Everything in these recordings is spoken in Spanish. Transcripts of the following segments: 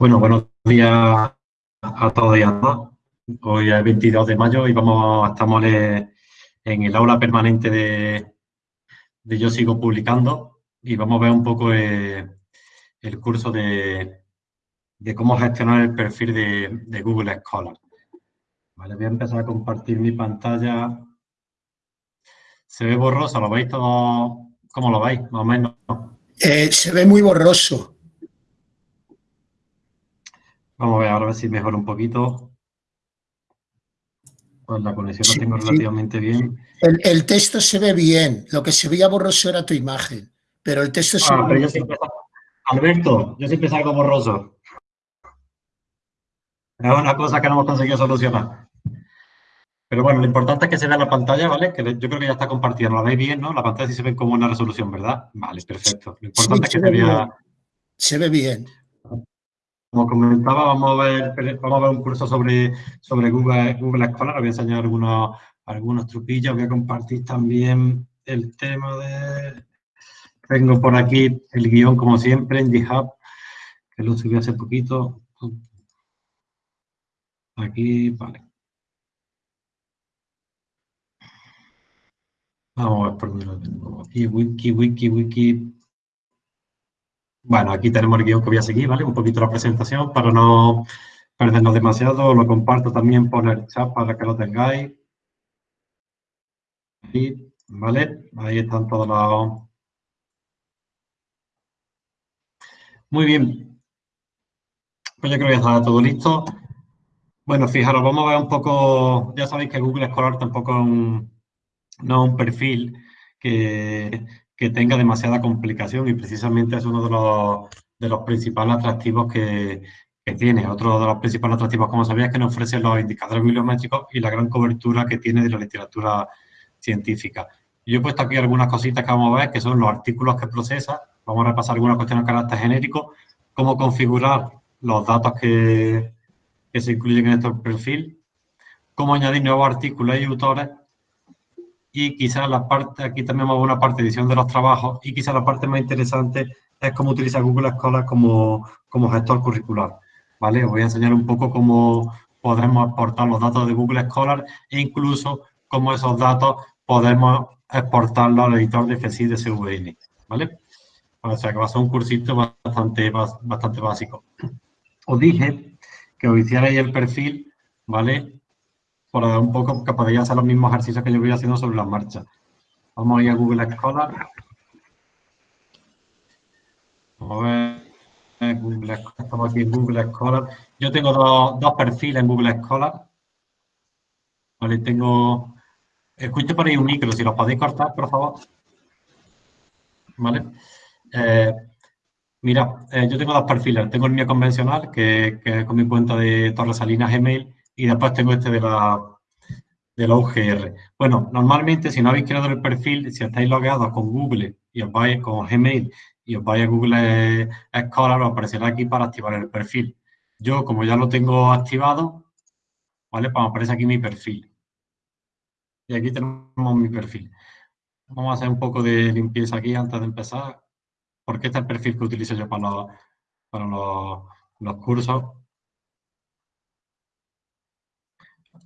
Bueno, buenos días a todos y a todas. Hoy es 22 de mayo y vamos, estamos en el aula permanente de, Yo Sigo Publicando y vamos a ver un poco el, curso de, cómo gestionar el perfil de, Google Scholar. Vale, voy a empezar a compartir mi pantalla. ¿Se ve borroso? ¿Lo veis todo? ¿Cómo lo veis? Más o menos. Eh, se ve muy borroso. Vamos a ver, ahora a ver si mejora un poquito. Pues la conexión la tengo relativamente bien. El, texto se ve bien. Lo que se veía borroso era tu imagen. Pero el texto se ah, ve bien. Alberto, yo siempre salgo borroso. Es una cosa que no hemos conseguido solucionar. Pero bueno, lo importante es que se vea la pantalla, ¿vale? Que yo creo que ya está compartida. ¿La veis bien, no? La pantalla sí se ve como una resolución, ¿verdad? Vale, perfecto. Lo importante es que se, vea... Se ve bien. Como comentaba, vamos a ver, vamos a ver un curso sobre, sobre Google, Google Scholar. Voy a enseñar algunos, algunos truquillos. Voy a compartir también el tema de... Tengo por aquí el guion, como siempre, en GitHub, que lo subí hace poquito. Aquí, vale. Vamos a ver por lo tengo. Aquí, wiki, wiki, wiki. Bueno, aquí tenemos el guion que voy a seguir, ¿vale? Un poquito la presentación para no perdernos demasiado. Lo comparto también por el chat para que lo tengáis. ¿vale? Ahí están todos los... Muy bien. Pues yo creo que ya está todo listo. Bueno, fijaros, vamos a ver un poco... Ya sabéis que Google Scholar tampoco es un, no es un perfil que, que tenga demasiada complicación y precisamente es uno de los, de los principales atractivos que, que, tiene. Otro de los principales atractivos, como sabía, es que nos ofrece los indicadores bibliométricos y la gran cobertura que tiene de la literatura científica. Yo he puesto aquí algunas cositas que vamos a ver, que son los artículos que procesa. Vamos a repasar algunas cuestiones de carácter genérico, cómo configurar los datos que, que se incluyen en este perfil, cómo añadir nuevos artículos y autores y quizás la parte, aquí también vamos una parte de edición de los trabajos y quizás la parte más interesante es cómo utiliza Google Scholar como, como gestor curricular. ¿vale? Os voy a enseñar un poco cómo podemos exportar los datos de Google Scholar e incluso cómo esos datos podemos exportarlos al editor de FSI de CVN. ¿vale? O sea que va a ser un cursito bastante, bastante básico. Os dije que os hicierais el perfil, ¿vale? Por un poco que podéis hacer los mismos ejercicios que yo voy haciendo sobre la marcha. Vamos a ir a Google Scholar. Vamos a ver. Google, estamos aquí en Google Scholar. Yo tengo dos, perfiles en Google Scholar. Vale, tengo... Escucho por ahí un micro, si los podéis cortar, por favor. Vale. Eh, mira, eh, yo tengo dos perfiles. Tengo el mío convencional, que, que es con mi cuenta de Torres Salinas Gmail, y después tengo este de la, de la UGR. Bueno, normalmente si no habéis creado el perfil, si estáis logueados con Google y os vais con Gmail y os vais a Google Scholar, os aparecerá aquí para activar el perfil. Yo, como ya lo tengo activado, ¿vale? Pues me aparece aquí mi perfil. Y aquí tenemos mi perfil. Vamos a hacer un poco de limpieza aquí antes de empezar, porque este es el perfil que utilizo yo para los, para los, los cursos.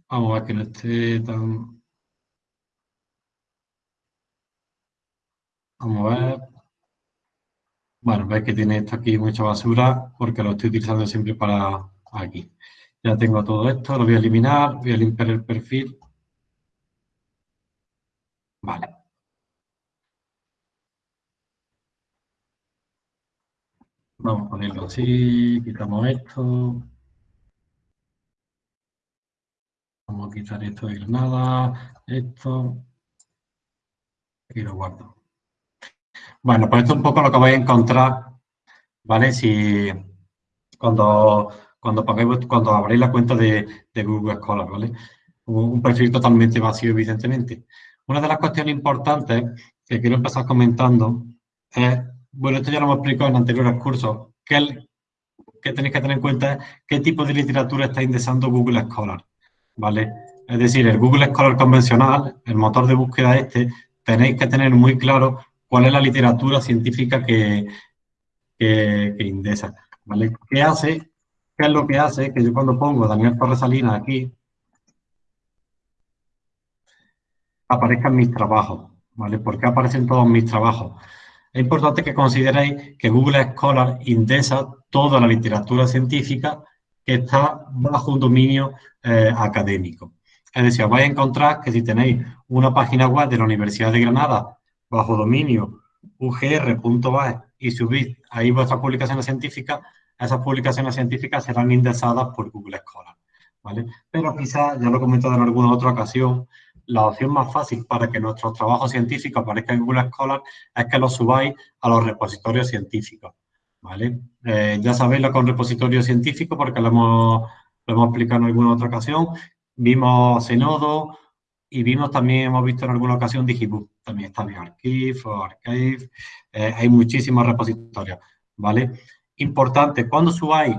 Vamos a ver que no esté tan... Vamos a ver. Bueno, veis que tiene esto aquí mucha basura porque lo estoy utilizando siempre para aquí. Ya tengo todo esto, lo voy a eliminar, voy a limpiar el perfil. Vale. Vamos a ponerlo así, quitamos esto. Vamos a quitar esto de Granada, esto, y lo guardo. Bueno, pues esto es un poco lo que vais a encontrar, ¿vale? Si cuando, cuando, cuando abréis la cuenta de, Google Scholar, ¿vale? Un, perfil totalmente vacío, evidentemente. Una de las cuestiones importantes que quiero empezar comentando es, bueno, esto ya lo hemos explicado en anteriores cursos, que, que tenéis que tener en cuenta qué tipo de literatura está indexando Google Scholar. ¿Vale? Es decir, el Google Scholar convencional, el motor de búsqueda este, tenéis que tener muy claro cuál es la literatura científica que, que, indexa, ¿vale? ¿Qué hace? ¿Qué es lo que hace? Que yo cuando pongo Daniel Torres Salinas aquí, aparezcan mis trabajos, ¿vale? ¿Por qué aparecen todos mis trabajos? Es importante que consideréis que Google Scholar indesa toda la literatura científica que está bajo un dominio eh, académico. Es decir, vais a encontrar que si tenéis una página web de la Universidad de Granada bajo dominio ugr.es y subís ahí vuestras publicaciones científicas, esas publicaciones científicas serán indexadas por Google Scholar. ¿vale? Pero quizás, ya lo he comentado en alguna otra ocasión, la opción más fácil para que nuestros trabajos científicos aparezcan en Google Scholar es que los subáis a los repositorios científicos. ¿Vale? Eh, ya sabéis lo con repositorio científico porque lo hemos, lo hemos explicado en alguna otra ocasión. Vimos Zenodo y vimos también, hemos visto en alguna ocasión Digibook. También está BioArchive o Archive. Eh, hay muchísimos repositorios, ¿vale? Importante, cuando subáis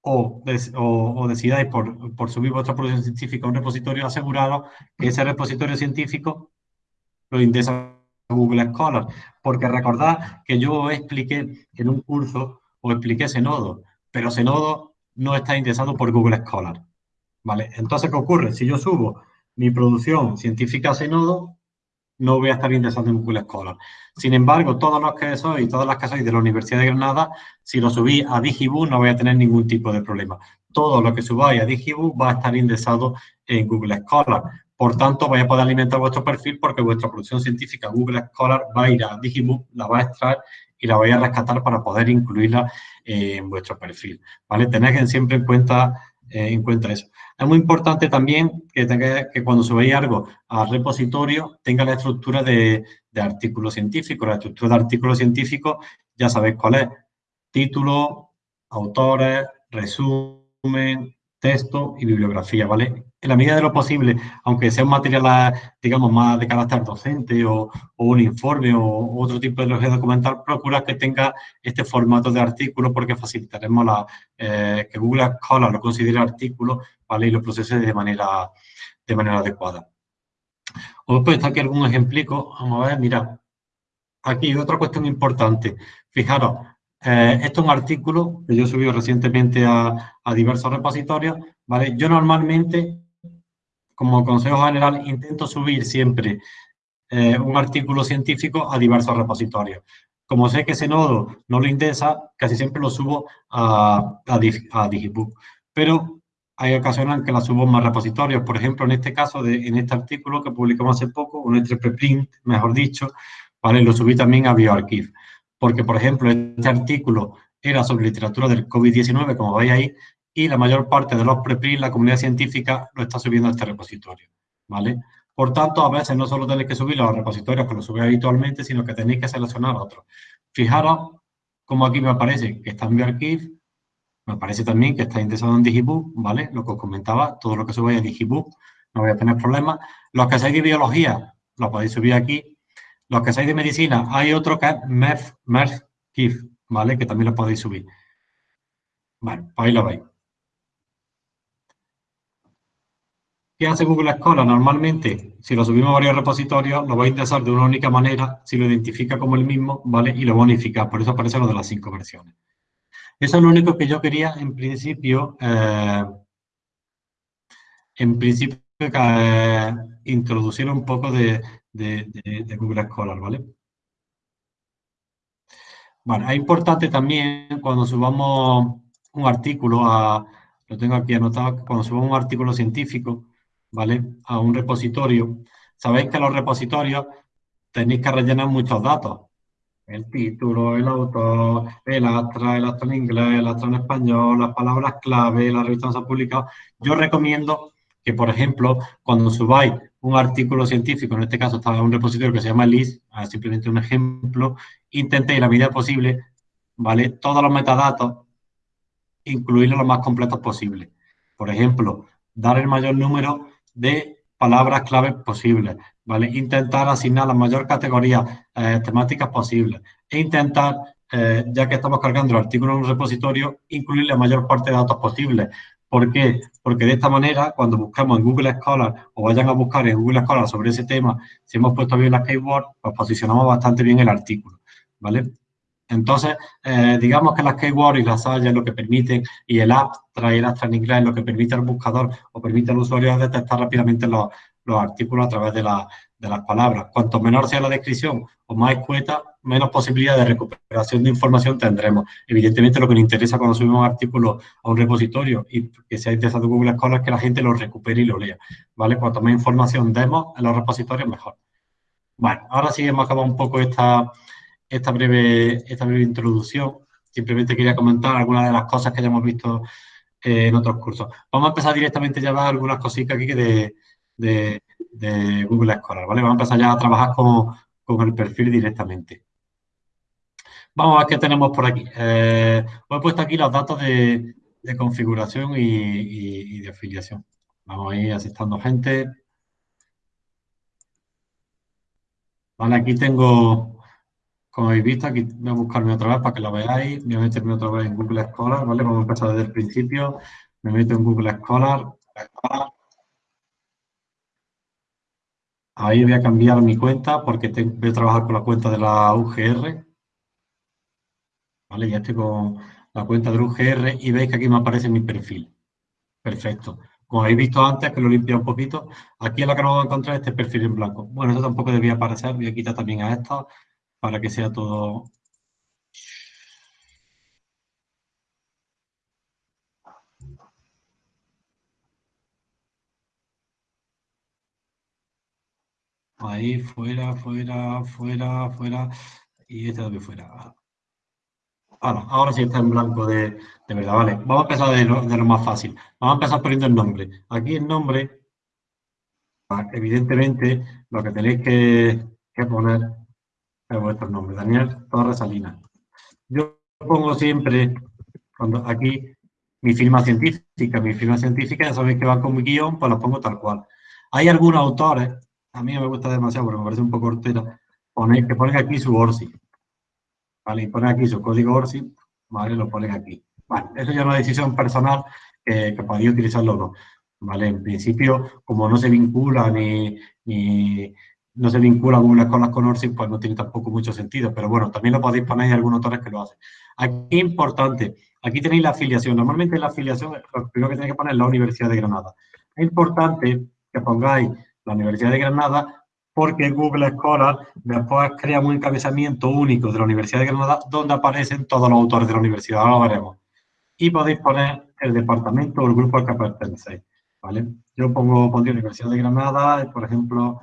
o, o, decidáis por, por, subir vuestra producción científica a un repositorio, asegurado que ese repositorio científico lo indesa Google Scholar. Porque recordad que yo expliqué en un curso, o expliqué ese nodo, pero ese nodo no está indexado por Google Scholar. ¿Vale? Entonces, ¿qué ocurre? Si yo subo mi producción científica a ese nodo, no voy a estar indexando en Google Scholar. Sin embargo, todos los que sois, todas las que sois de la Universidad de Granada, si lo subí a Digibook no voy a tener ningún tipo de problema. Todo lo que subáis a Digibook va a estar indexado en Google Scholar. Por tanto, vais a poder alimentar vuestro perfil porque vuestra producción científica Google Scholar va a ir a Digibook, la va a extraer y la vais a rescatar para poder incluirla en vuestro perfil. ¿Vale? Tened siempre en cuenta, eh, en cuenta eso. Es muy importante también que, tenga, que cuando subáis algo al repositorio tenga la estructura de, de artículo científico. La estructura de artículo científico ya sabéis cuál es. Título, autores, resumen, texto y bibliografía, ¿vale? En la medida de lo posible, aunque sea un material, digamos, más de carácter docente o, un informe o otro tipo de documental, procura que tenga este formato de artículo porque facilitaremos eh, que Google Scholar lo considere artículo, ¿vale? Y lo procese de manera, de manera adecuada. Os puesto estar aquí algún ejemplico. Vamos a ver, mira. Aquí otra cuestión importante. Fijaros, eh, esto es un artículo que yo he subido recientemente a, diversos repositorios, ¿vale? Yo normalmente, como consejo general, intento subir siempre eh, un artículo científico a diversos repositorios. Como sé que ese nodo no lo indesa, casi siempre lo subo a, a, Digibook. Pero hay ocasiones en que la subo en más repositorios. Por ejemplo, en este caso, de, en este artículo que publicamos hace poco, un este preprint, mejor dicho, ¿vale? lo subí también a BioArchive porque, por ejemplo, este artículo era sobre literatura del COVID-19, como veis ahí, y la mayor parte de los preprints, la comunidad científica, lo está subiendo a este repositorio, ¿vale? Por tanto, a veces no solo tenéis que subirlo a los repositorios que lo subís habitualmente, sino que tenéis que seleccionar otros. Fijaros como aquí me aparece que está en BioArchive, me aparece también que está indexado en Digibook, ¿vale? Lo que os comentaba, todo lo que subáis a Digibook, no voy a tener problemas. Los que seáis de biología, lo podéis subir aquí, los que seáis de medicina, hay otro que es MERF, ¿vale? Que también lo podéis subir. Bueno, pues ahí lo veis. ¿Qué hace Google Scholar? Normalmente, si lo subimos a varios repositorios, lo va a indexar de una única manera, si lo identifica como el mismo, ¿vale? Y lo bonifica, por eso aparece lo de las cinco versiones. Eso es lo único que yo quería, en principio, eh, en principio, eh, introducir un poco de, de, Google Scholar, ¿vale? Bueno, es importante también cuando subamos un artículo a, lo tengo aquí anotado, cuando subamos un artículo científico, ¿vale? A un repositorio, sabéis que los repositorios tenéis que rellenar muchos datos. El título, el autor, el astra, el astra en inglés, el astra en español, las palabras clave, la revista se ha publicado. Yo recomiendo que, por ejemplo, cuando subáis un artículo científico, en este caso está en un repositorio que se llama LIS, simplemente un ejemplo, intentéis, en la medida posible, ¿vale? Todos los metadatos, incluirlos lo más completos posible. Por ejemplo, dar el mayor número de palabras claves posibles, ¿vale? Intentar asignar la mayor categoría eh, temáticas posibles e intentar, eh, ya que estamos cargando el artículo en un repositorio, incluir la mayor parte de datos posibles. ¿Por qué? Porque de esta manera, cuando buscamos en Google Scholar o vayan a buscar en Google Scholar sobre ese tema, si hemos puesto bien las keywords, pues posicionamos bastante bien el artículo, ¿vale? Entonces, eh, digamos que las keywords y las es lo que permiten, y el app trae el en inglés, lo que permite al buscador o permite al usuario detectar rápidamente los, artículos a través de, las palabras. Cuanto menor sea la descripción o más escueta, menos posibilidad de recuperación de información tendremos. Evidentemente, lo que nos interesa cuando subimos un artículo a un repositorio y que sea interesado Google Scholar es que la gente lo recupere y lo lea. ¿vale? Cuanto más información demos en los repositorios, mejor. Bueno, ahora sí hemos acabado un poco esta, esta breve, esta breve introducción. Simplemente quería comentar algunas de las cosas que ya hemos visto eh, en otros cursos. Vamos a empezar directamente ya a algunas cositas aquí de, de, Google Scholar, ¿vale? Vamos a empezar ya a trabajar con, con el perfil directamente. Vamos a ver qué tenemos por aquí. Eh, os he puesto aquí los datos de, de configuración y, y, de afiliación. Vamos a ir asistiendo gente. Vale, aquí tengo como habéis visto, aquí voy a buscarme otra vez para que lo veáis. Voy a meterme otra vez en Google Scholar, ¿vale? Vamos a empezar desde el principio. Me meto en Google Scholar. Ahí voy a cambiar mi cuenta porque voy a trabajar con la cuenta de la UGR. ¿Vale? Ya estoy con la cuenta de la UGR y veis que aquí me aparece mi perfil. Perfecto. Como habéis visto antes, que lo he un poquito, aquí es lo que nos vamos a encontrar este perfil en blanco. Bueno, esto tampoco debía aparecer, voy a quitar también a esto para que sea todo... Ahí, fuera, fuera, fuera, fuera, y este también fuera. ahora sí está en blanco de, verdad, vale. Vamos a empezar de lo, más fácil. Vamos a empezar poniendo el nombre. Aquí el nombre, evidentemente, lo que tenéis que, que poner vuestro nombre, Daniel Torres Salinas. Yo pongo siempre, cuando aquí, mi firma científica, mi firma científica, ya sabéis que va con mi guion, pues lo pongo tal cual. Hay algunos autores, a mí me gusta demasiado porque me parece un poco hortera, que ponen aquí su ORSI. ¿Vale? Y ponen aquí su código ORSI, ¿vale? Lo ponen aquí. Vale, eso ya es una decisión personal que, que podéis utilizarlo o no. ¿Vale? En principio, como no se vincula ni, ni no se vincula Google Scholar con ORSI, pues no tiene tampoco mucho sentido. Pero bueno, también lo podéis poner, hay algunos autores que lo hacen. Aquí importante, aquí tenéis la afiliación. Normalmente la afiliación, lo primero que tenéis que poner es la Universidad de Granada. Es importante que pongáis la Universidad de Granada porque Google Scholar después crea un encabezamiento único de la Universidad de Granada donde aparecen todos los autores de la universidad, ahora lo veremos. Y podéis poner el departamento o el grupo al que pertenecéis, ¿vale? Yo pongo, pondría Universidad de Granada, por ejemplo,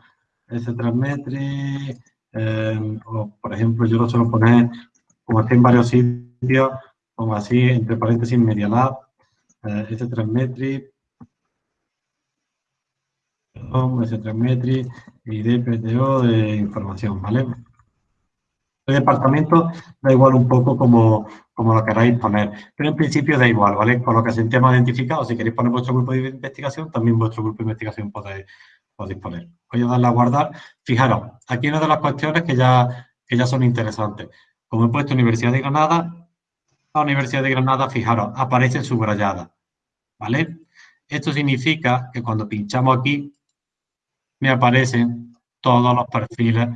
S3 eh, o por ejemplo yo lo suelo poner, como estoy en varios sitios, como así, entre paréntesis, Media Lab, eh, S3 Metri, S3 Metri y DPTO de información, ¿vale? El departamento da igual un poco como, como lo queráis poner, pero en principio da igual, ¿vale? Con lo que es el tema identificado, si queréis poner vuestro grupo de investigación, también vuestro grupo de investigación podéis, podéis poner. Voy a darle a guardar. Fijaros, aquí una de las cuestiones que ya, que ya son interesantes. Como he puesto Universidad de Granada, la Universidad de Granada, fijaros, aparece subrayada. ¿Vale? Esto significa que cuando pinchamos aquí, me aparecen todos los perfiles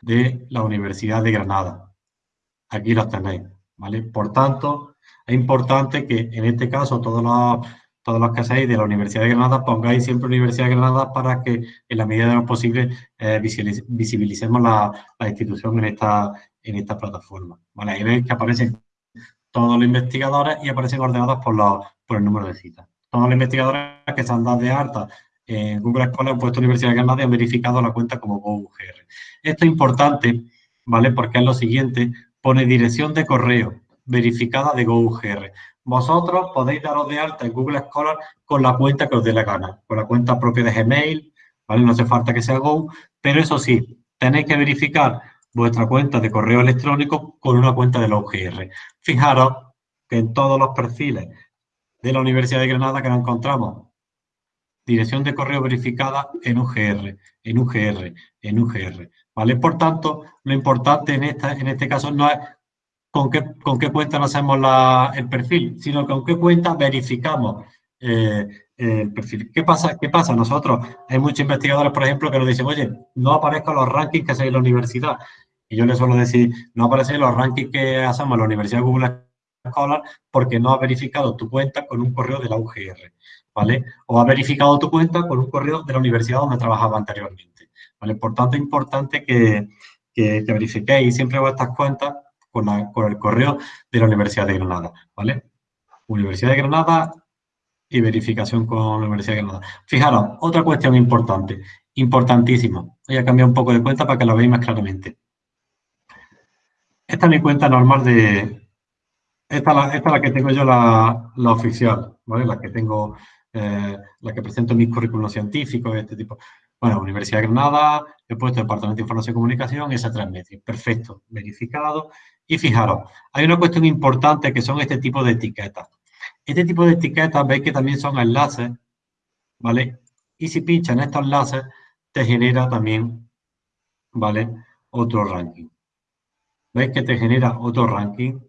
de la Universidad de Granada. Aquí los tenéis, ¿vale? Por tanto, es importante que en este caso todos los todos los que seáis de la Universidad de Granada, pongáis siempre Universidad de Granada para que en la medida de lo posible eh, visibilicemos la, institución en esta, en esta plataforma. ¿Vale? Ahí veis que aparecen todos los investigadores y aparecen ordenados por, por el número de citas. Todos los investigadores que se han dado de alta en Google Scholar han puesto Universidad de Granada y han verificado la cuenta como GoUGR. Esto es importante, ¿vale? Porque es lo siguiente, pone dirección de correo verificada de GoUGR vosotros podéis daros de alta en Google Scholar con la cuenta que os dé la gana, con la cuenta propia de Gmail, ¿vale? No hace falta que sea Go, pero eso sí, tenéis que verificar vuestra cuenta de correo electrónico con una cuenta de la UGR. Fijaros que en todos los perfiles de la Universidad de Granada que nos encontramos, dirección de correo verificada en UGR, en UGR, en UGR, ¿vale? Por tanto, lo importante en, esta, en este caso no es con qué, con qué cuenta no hacemos el perfil, sino con qué cuenta verificamos eh, el perfil. ¿Qué pasa? ¿Qué pasa? Nosotros, hay muchos investigadores, por ejemplo, que nos dicen, oye, no aparezcan los rankings que hay en la universidad. Y yo le suelo decir, no aparecen los rankings que hacemos en la Universidad de Google Scholar porque no ha verificado tu cuenta con un correo de la UGR, ¿vale? O ha verificado tu cuenta con un correo de la universidad donde trabajaba anteriormente, ¿vale? Por tanto, es importante que, que, verifiquéis siempre vuestras cuentas con, con el correo de la Universidad de Granada, ¿vale? Universidad de Granada y verificación con la Universidad de Granada. Fijaros, otra cuestión importante, importantísima. Voy a cambiar un poco de cuenta para que la veáis más claramente. Esta es mi cuenta normal de... Esta, es la que tengo yo, la, oficial, ¿vale? La que tengo, eh, la que presento mis currículos científicos, este tipo. Bueno, Universidad de Granada, he puesto Departamento de Información y Comunicación, esa tres medios. Perfecto, verificado. Y fijaros, hay una cuestión importante que son este tipo de etiquetas. Este tipo de etiquetas veis que también son enlaces, ¿vale? Y si pinchas en estos enlaces, te genera también, ¿vale? Otro ranking. ¿Veis que te genera otro ranking?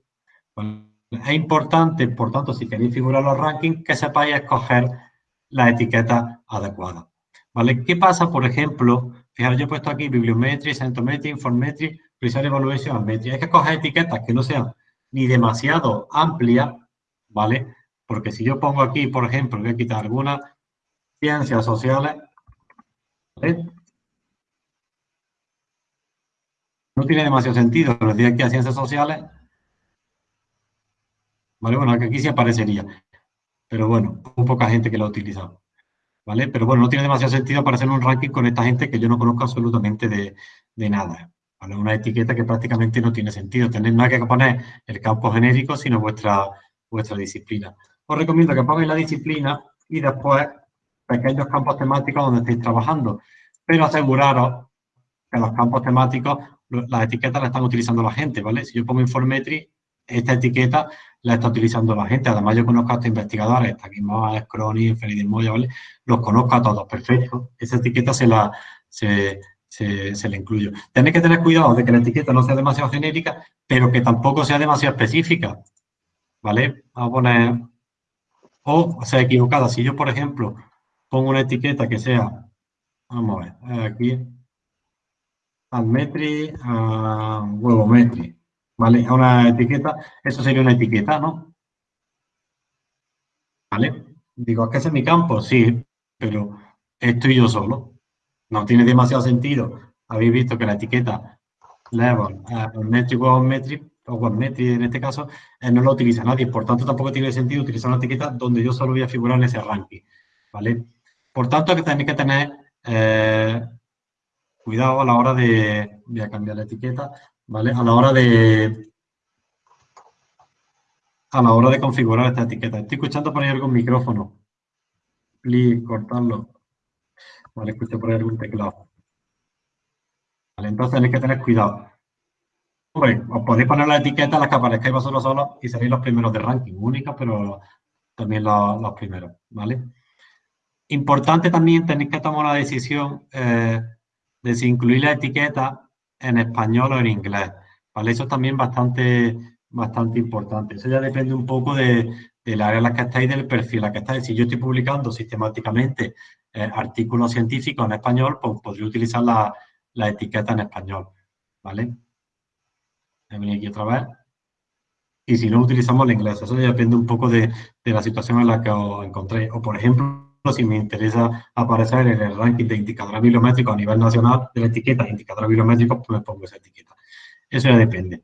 Es importante, por tanto, si queréis figurar los rankings, que sepáis escoger la etiqueta adecuada. ¿Vale? ¿Qué pasa, por ejemplo? Fijaros, yo he puesto aquí bibliometría, centometría, informetría, Evaluation metría. Hay que escoger etiquetas que no sean ni demasiado amplias, ¿vale? Porque si yo pongo aquí, por ejemplo, voy a quitar algunas ciencias sociales, No tiene demasiado sentido, pero decir aquí a ciencias sociales, ¿vale? Bueno, aquí sí aparecería, pero bueno, muy poca gente que lo ha utilizado, ¿vale? Pero bueno, no tiene demasiado sentido aparecer en un ranking con esta gente que yo no conozco absolutamente de, nada, ¿vale? Una etiqueta que prácticamente no tiene sentido, tener nada que poner el campo genérico, sino vuestra, vuestra disciplina os recomiendo que pongáis la disciplina y después pequeños campos temáticos donde estéis trabajando. Pero aseguraros que los campos temáticos, las etiquetas las están utilizando la gente, ¿vale? Si yo pongo Informetry, esta etiqueta la está utilizando la gente. Además, yo conozco a estos investigadores, aquí más Crony, Feliz Moya, ¿vale? Los conozco a todos, perfecto. Esa etiqueta se la, se, se, le incluyo. Tenéis que tener cuidado de que la etiqueta no sea demasiado genérica, pero que tampoco sea demasiado específica, ¿vale? Vamos a poner o sea equivocada. Si yo, por ejemplo, pongo una etiqueta que sea, vamos a ver, aquí, almetri, a huevometri, ¿vale? A una etiqueta, eso sería una etiqueta, ¿no? ¿Vale? Digo, ¿es que es mi campo? Sí, pero estoy yo solo. No tiene demasiado sentido. Habéis visto que la etiqueta level, uh, metric, metric, o OneMetri en este caso, eh, no lo utiliza nadie. Por tanto, tampoco tiene sentido utilizar una etiqueta donde yo solo voy a figurar en ese ranking. ¿vale? Por tanto, que tenéis que tener eh, cuidado a la hora de... Voy a cambiar la etiqueta, ¿vale? A la hora de... A la hora de configurar esta etiqueta. Estoy escuchando por ahí algún micrófono. Please, cortarlo. Vale, escucho por ahí algún teclado. Vale, entonces tenéis que tener cuidado. Hombre, os podéis poner la etiqueta las que aparezcáis vosotros solos y seréis los primeros de ranking, únicos, pero también los, primeros, ¿vale? Importante también tenéis que tomar una decisión eh, de si incluir la etiqueta en español o en inglés, ¿vale? Eso es también bastante, bastante importante. Eso ya depende un poco de, del área en la que estáis, del perfil en la que estáis. Si yo estoy publicando sistemáticamente eh, artículos científicos en español, pues podría utilizar la, la etiqueta en español, ¿vale? venir aquí otra vez. Y si no, utilizamos el inglés. Eso depende un poco de, la situación en la que os encontréis. O, por ejemplo, si me interesa aparecer en el ranking de indicadores bibliométricos a nivel nacional de la etiqueta indicadores bibliométricos, pues me pongo esa etiqueta. Eso ya depende.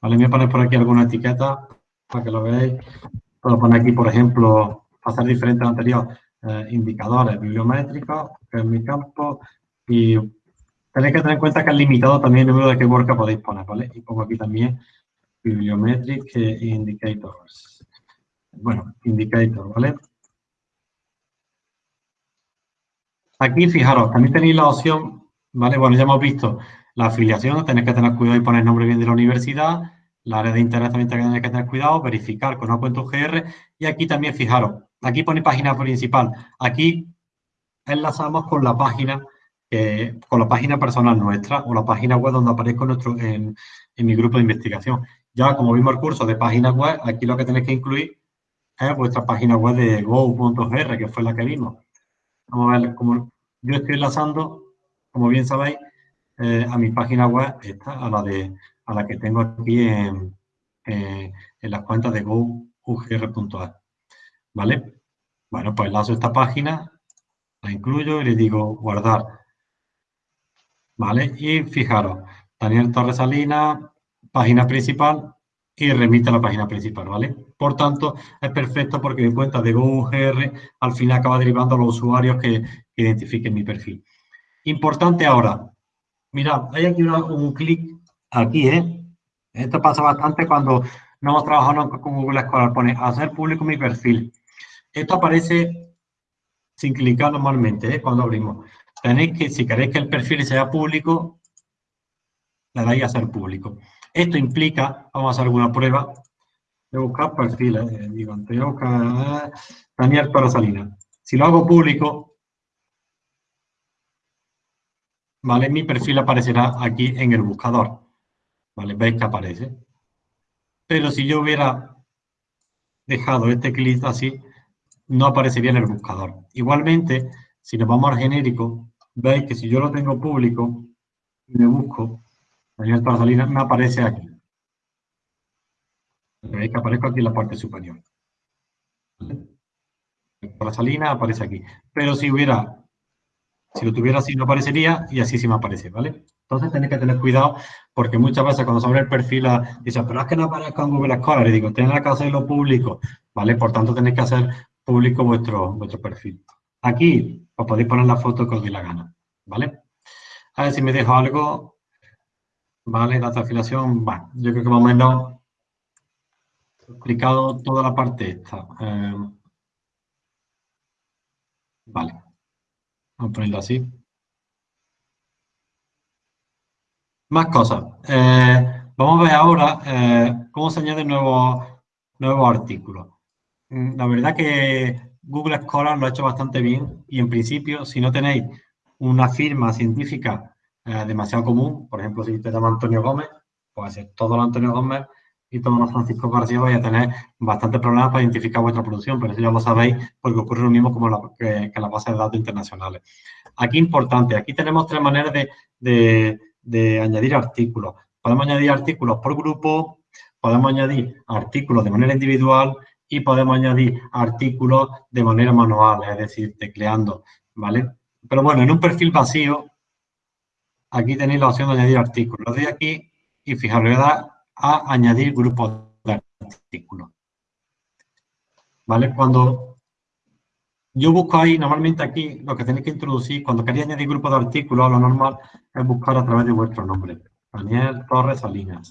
Vale, voy a poner por aquí alguna etiqueta para que lo veáis. Puedo poner aquí, por ejemplo, hacer diferente al anterior, eh, indicadores bibliométricos, es mi campo, y Tenéis que tener en cuenta que es limitado también el número de keywords que podéis poner, ¿vale? Y pongo aquí también bibliometric indicators. Bueno, indicator, ¿vale? Aquí, fijaros, también tenéis la opción, ¿vale? Bueno, ya hemos visto la afiliación, tenéis que tener cuidado y poner el nombre bien de la universidad, la área de interés también tenéis que tener cuidado, verificar con una cuenta UGR, y aquí también, fijaros, aquí pone página principal, aquí enlazamos con la página con la página personal nuestra o la página web donde aparezco nuestro, en, mi grupo de investigación. Ya como vimos el curso de página web, aquí lo que tenéis que incluir es vuestra página web de go.gr, que fue la que vimos. Vamos a ver, como yo estoy enlazando, como bien sabéis, eh, a mi página web, esta, a la, de, a la que tengo aquí en, en las cuentas de gougr.es. ¿Vale? Bueno, pues enlazo esta página, la incluyo y le digo guardar. ¿Vale? Y fijaros, Daniel Torres Salinas, página principal y remite a la página principal, ¿vale? Por tanto, es perfecto porque mi cuenta de GoGR al final acaba derivando a los usuarios que, identifiquen mi perfil. Importante ahora, mirad, hay aquí un clic aquí, ¿eh? Esto pasa bastante cuando no hemos trabajado con Google Scholar. Pone hacer público mi perfil. Esto aparece sin clicar normalmente, ¿eh? Cuando abrimos. Tenéis que, si queréis que el perfil sea público, le dais a hacer público. Esto implica, vamos a hacer alguna prueba, voy buscar perfiles, eh, digo, voy a buscar eh, Daniel Salina. Si lo hago público, ¿vale? Mi perfil aparecerá aquí en el buscador, ¿vale? Veis que aparece. Pero si yo hubiera dejado este clic así, no aparecería en el buscador. Igualmente, si nos vamos al genérico, veis que si yo lo tengo público y me busco, Daniel Salina me aparece aquí. Veis que aparezco aquí en la parte superior. Aparece aquí. Pero si hubiera, si lo tuviera así no aparecería y así sí me aparece, ¿vale? Entonces tenéis que tener cuidado porque muchas veces cuando se abre el perfil dice, pero es que no aparezca en Google Scholar. Y digo, tenéis que hacerlo público, ¿vale? Por tanto tenéis que hacer público vuestro, vuestro perfil. Aquí os podéis poner la foto que os dé la gana, ¿vale? A ver si me dejo algo. Vale, la afiliación, yo creo que más o menos he explicado toda la parte esta. Eh, vale, vamos a ponerlo así. Más cosas. Eh, vamos a ver ahora eh, cómo se añaden nuevos, nuevos artículos. Mm, la verdad que Google Scholar lo ha hecho bastante bien y en principio, si no tenéis una firma científica eh, demasiado común. Por ejemplo, si te llama Antonio Gómez, pues ser todo los Antonio Gómez y todos los Francisco García vais a tener bastantes problemas para identificar vuestra producción, pero eso ya lo sabéis porque ocurre lo mismo como la, que, las bases de datos internacionales. Aquí importante, aquí tenemos tres maneras de, de añadir artículos. Podemos añadir artículos por grupo, podemos añadir artículos de manera individual y podemos añadir artículos de manera manual, es decir, tecleando, ¿vale? Pero bueno, en un perfil vacío aquí tenéis la opción de añadir artículos. de aquí y fijaros, voy a dar a añadir grupos de artículos. ¿Vale? Cuando yo busco ahí, normalmente aquí lo que tenéis que introducir, cuando queréis añadir grupos de artículos, lo normal es buscar a través de vuestro nombre. Daniel Torres Salinas.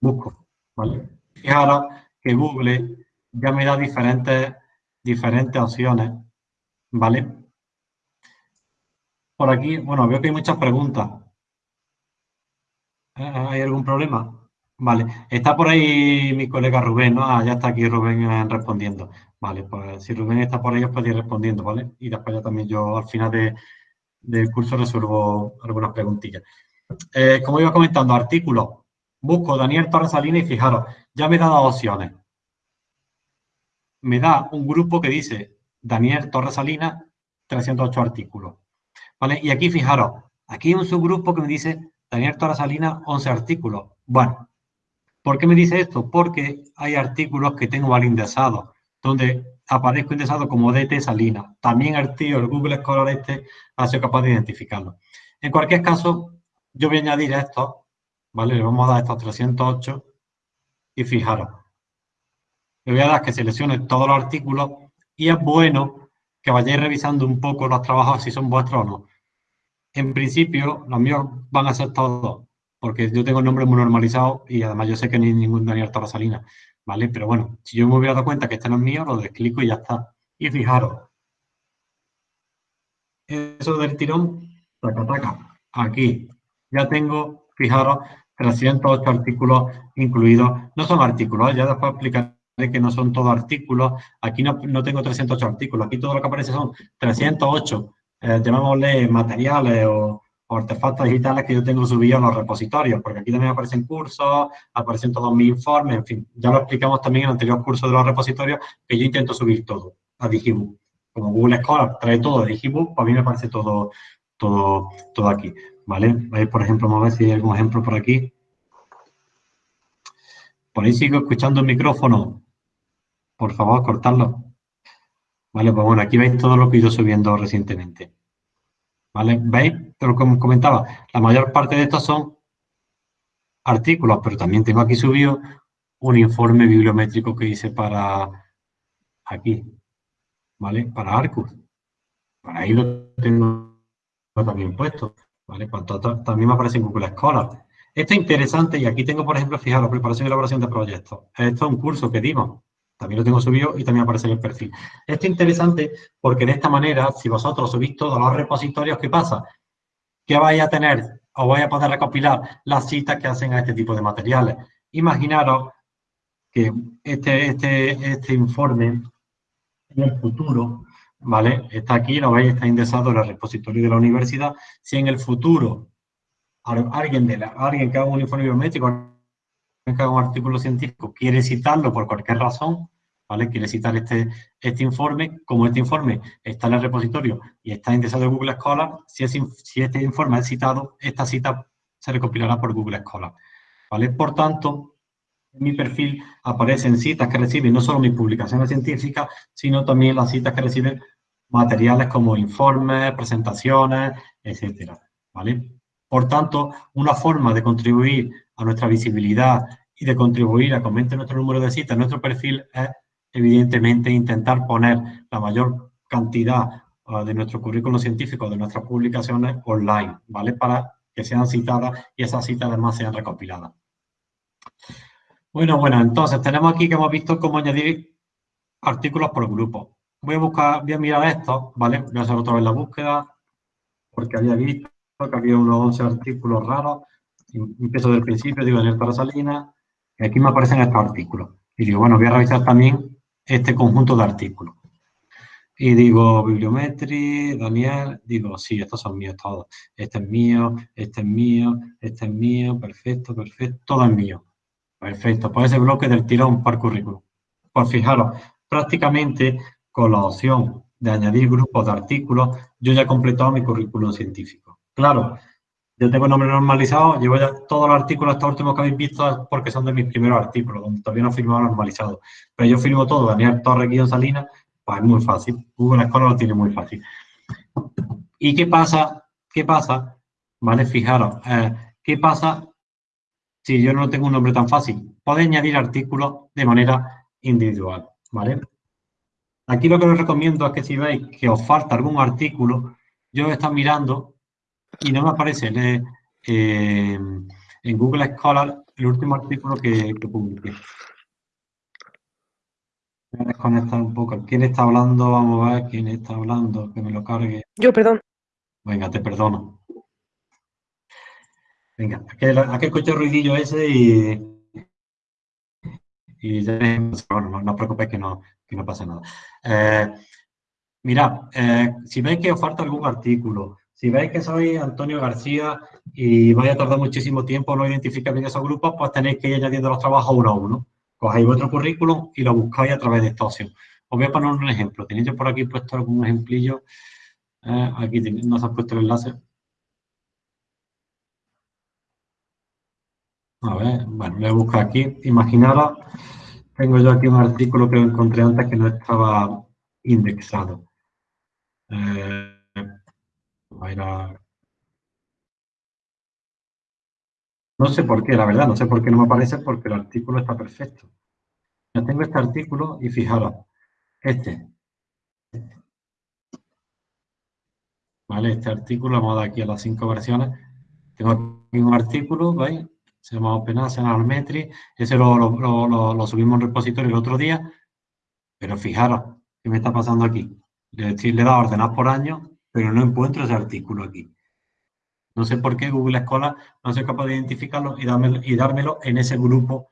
Busco, ¿vale? Fijaros que Google ya me da diferentes, diferentes opciones, ¿vale? por aquí, bueno, veo que hay muchas preguntas. Eh, ¿Hay algún problema? Vale, está por ahí mi colega Rubén, ¿no? Ah, ya está aquí Rubén eh, respondiendo. Vale, pues si Rubén está por ahí os ir respondiendo, ¿vale? Y después ya también yo al final del curso resuelvo algunas preguntillas. Eh, como iba comentando, artículos. Busco Daniel Torres Salinas y fijaros, ya me da dos opciones. Me da un grupo que dice Daniel Torres Salinas, 308 artículos. Y aquí fijaros, aquí hay un subgrupo que me dice Daniel Torres Salinas, 11 artículos. Bueno, ¿por qué me dice esto? Porque hay artículos que tengo mal indexados, donde aparezco indexado como DT Salinas. También el tío, el Google Scholar este, ha sido capaz de identificarlo. En cualquier caso, yo voy a añadir esto, ¿vale? Le vamos a dar estos 308 y fijaros. Le voy a dar que seleccione todos los artículos y es bueno que vayáis revisando un poco los trabajos si son vuestros o no en principio, los míos van a ser todos, porque yo tengo el nombre muy normalizado y además yo sé que no hay ningún Daniel Torresalina, ¿vale? Pero bueno, si yo me hubiera dado cuenta que este no es mío, lo desclico y ya está. Y fijaros, eso del tirón, taca, taca, aquí ya tengo, fijaros, 308 artículos incluidos. No son artículos, ya después explicaré que no son todos artículos. Aquí no, no tengo 308 artículos, aquí todo lo que aparece son 308 eh, llamémosle materiales o, artefactos digitales que yo tengo subidos a los repositorios, porque aquí también aparecen cursos, aparecen todos mis informes, en fin, ya lo explicamos también en el anterior curso de los repositorios, que yo intento subir todo a Digibook. Como Google Scholar trae todo de Digibook, para mí me aparece todo, todo, todo aquí, ¿vale? Por ejemplo, vamos a ver si hay algún ejemplo por aquí. Por ahí sigo escuchando el micrófono. Por favor, cortarlo. Vale, pues bueno, aquí veis todo lo que he ido subiendo recientemente. ¿Vale? ¿Veis? Pero como comentaba, la mayor parte de estos son artículos, pero también tengo aquí subido un informe bibliométrico que hice para aquí, ¿vale? Para Arcus. Para ahí lo tengo también puesto, ¿vale? Pues también me aparece en Google Scholar. Esto es interesante y aquí tengo, por ejemplo, fijaros, preparación y elaboración de proyectos. Esto es un curso que dimos. También lo tengo subido y también aparece en el perfil. Esto es interesante porque de esta manera, si vosotros subís todos los repositorios, ¿qué pasa? Que vais a tener o vais a poder recopilar las citas que hacen a este tipo de materiales. Imaginaros que este, este, este informe en el futuro, ¿vale? Está aquí, lo veis, está indexado en el repositorio de la universidad. Si en el futuro alguien, de alguien que haga un informe biométrico, haga un artículo científico, quiere citarlo por cualquier razón, ¿vale? Quiere citar este, este informe, como este informe está en el repositorio y está indexado en Google Scholar, si, si este informe es citado, esta cita se recopilará por Google Scholar, ¿vale? Por tanto, en mi perfil aparecen citas que reciben no solo mis publicaciones científicas, sino también las citas que reciben materiales como informes, presentaciones, etcétera, ¿vale? Por tanto, una forma de contribuir a nuestra visibilidad y de contribuir a que aumente nuestro número de citas en nuestro perfil es, evidentemente, intentar poner la mayor cantidad uh, de nuestro currículo científico, de nuestras publicaciones online, ¿vale? Para que sean citadas y esas citas además sean recopiladas. Bueno, bueno, entonces tenemos aquí que hemos visto cómo añadir artículos por grupo. Voy a buscar, voy a mirar esto, ¿vale? Voy a hacer otra vez la búsqueda, porque había visto que había unos 11 artículos raros. Empiezo del principio, digo Daniel Tarasalina, y aquí me aparecen estos artículos. Y digo, bueno, voy a revisar también este conjunto de artículos. Y digo, bibliometría, Daniel, digo, sí, estos son míos todos. Este es mío, este es mío, este es mío, perfecto, perfecto, todo es mío. Perfecto, pues ese bloque del tirón par currículum. Pues fijaros, prácticamente con la opción de añadir grupos de artículos, yo ya he completado mi currículum científico. Claro, yo tengo nombre normalizado, llevo ya todos los artículos hasta últimos que habéis visto porque son de mis primeros artículos, donde todavía no he normalizado. Pero yo firmo todo, Daniel Torre Guión Salinas, pues es muy fácil. Google Scholar lo tiene muy fácil. ¿Y qué pasa? ¿Qué pasa? Vale, fijaros, eh, ¿qué pasa si yo no tengo un nombre tan fácil, podéis añadir artículos de manera individual, ¿vale? Aquí lo que os recomiendo es que si veis que os falta algún artículo, yo he estado mirando y no me aparece en, eh, en Google Scholar el último artículo que, que publiqué. Voy a desconectar un poco. ¿Quién está hablando? Vamos a ver quién está hablando, que me lo cargue. Yo, perdón. Venga, te perdono. Venga, aquel, aquel coche ruidillo ese y, y ya, bueno, no, os preocupéis que no, que no pasa nada. Eh, mirad, eh, si veis que os falta algún artículo, si veis que soy Antonio García y vais a tardar muchísimo tiempo no identificar bien esos grupos, pues tenéis que ir añadiendo los trabajos uno a uno. Cogéis vuestro currículum y lo buscáis a través de esta opción. Os voy a poner un ejemplo. Tenéis yo por aquí puesto algún ejemplillo. Eh, aquí no se ha puesto el enlace. A ver, bueno, voy a buscar aquí. Imaginaros, tengo yo aquí un artículo que encontré antes que no estaba indexado. Eh, No sé por qué, la verdad, no sé por qué no me aparece porque el artículo está perfecto. Ya tengo este artículo y fijaros, este. ¿Vale? Este artículo, vamos a dar aquí a las cinco versiones. Tengo aquí un artículo, ¿veis? se llama OpenAsana Metri, ese lo, lo, subimos en repositorio el otro día, pero fijaros, ¿qué me está pasando aquí? Le, le he dado ordenar por año, pero no encuentro ese artículo aquí. No sé por qué Google Scholar no soy capaz de identificarlo y, dármelo, y dármelo en ese grupo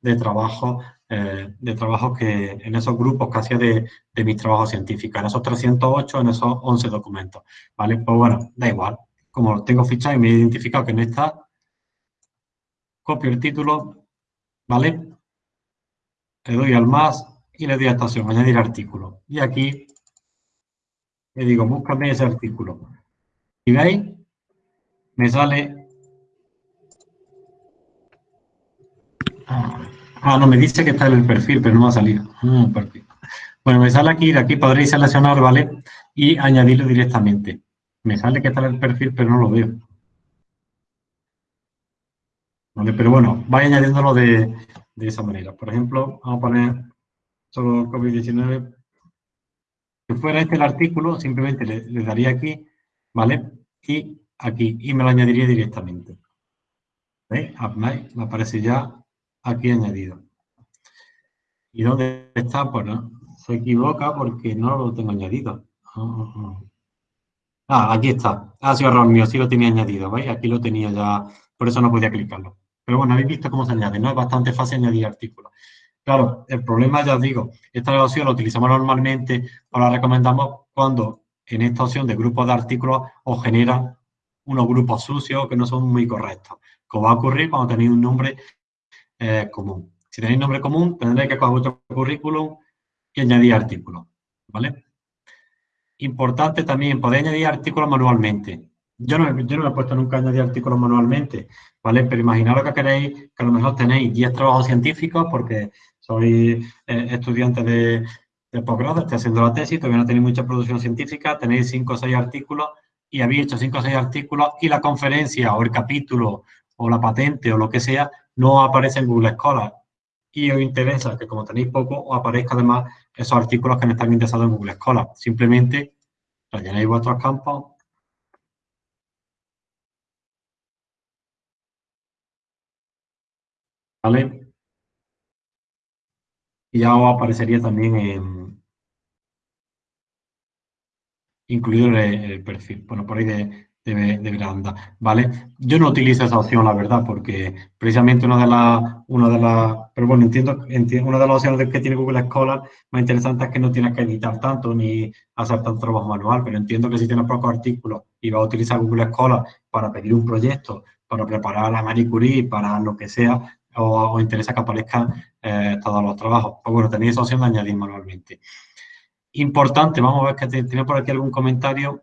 de trabajo, eh, de trabajo que, en esos grupos que hacía de, de mis trabajos científicos, en esos 308, en esos 11 documentos, ¿vale? Pues bueno, da igual. Como tengo fichado y me he identificado que no está, copio el título, ¿vale? Le doy al más y le doy a esta opción, añadir artículo. Y aquí le digo, búscame ese artículo. Y veis, me sale... Ah, no, me dice que está en el perfil, pero no me ha salido. Bueno, me sale aquí, de aquí podréis seleccionar, ¿vale? Y añadirlo directamente. Me sale que está en el perfil, pero no lo veo. ¿Vale? Pero bueno, vaya añadiéndolo de, de esa manera. Por ejemplo, vamos a poner solo COVID-19. Fuera este el artículo, simplemente le, daría aquí, ¿vale? Y aquí, y me lo añadiría directamente. ¿Veis? Me aparece ya aquí añadido. ¿Y dónde está? Pues no, se equivoca porque no lo tengo añadido. Ah, aquí está. Ha sido error mío, sí lo tenía añadido, ¿veis? Aquí lo tenía ya, por eso no podía clicarlo. Pero bueno, habéis visto cómo se añade, ¿no? Es bastante fácil añadir artículos. Claro, el problema, ya os digo, esta opción la utilizamos normalmente o la recomendamos cuando en esta opción de grupos de artículos os genera unos grupos sucios que no son muy correctos. Como va a ocurrir cuando tenéis un nombre eh, común. Si tenéis nombre común, tendréis que coger vuestro currículum y añadir artículos, ¿vale? Importante también, podéis añadir artículos manualmente. Yo no, yo no he puesto nunca añadir artículos manualmente, ¿vale? Pero imaginaros que queréis, que a lo mejor tenéis 10 trabajos científicos porque sois eh, estudiantes de, posgrado, estáis haciendo la tesis, todavía no tenéis mucha producción científica, tenéis 5 o 6 artículos y habéis hecho 5 o 6 artículos y la conferencia o el capítulo o la patente o lo que sea no aparece en Google Scholar. Y os interesa que como tenéis poco, os aparezca además esos artículos que no están interesados en Google Scholar. Simplemente rellenéis vuestros campos ¿vale? Y ya aparecería también en, incluido el, perfil, bueno, por ahí de, de, de, ¿vale? Yo no utilizo esa opción, la verdad, porque precisamente una de las, una de las, pero bueno, entiendo, entiendo, una de las opciones que tiene Google Scholar más interesante es que no tienes que editar tanto ni hacer tanto trabajo manual, pero entiendo que si tienes pocos artículos y vas a utilizar Google Scholar para pedir un proyecto, para preparar la Marie Curie, para lo que sea, o os interesa que aparezcan eh, todos los trabajos. Pues bueno, tenéis esa opción de añadir manualmente. Importante, vamos a ver que tiene por aquí algún comentario.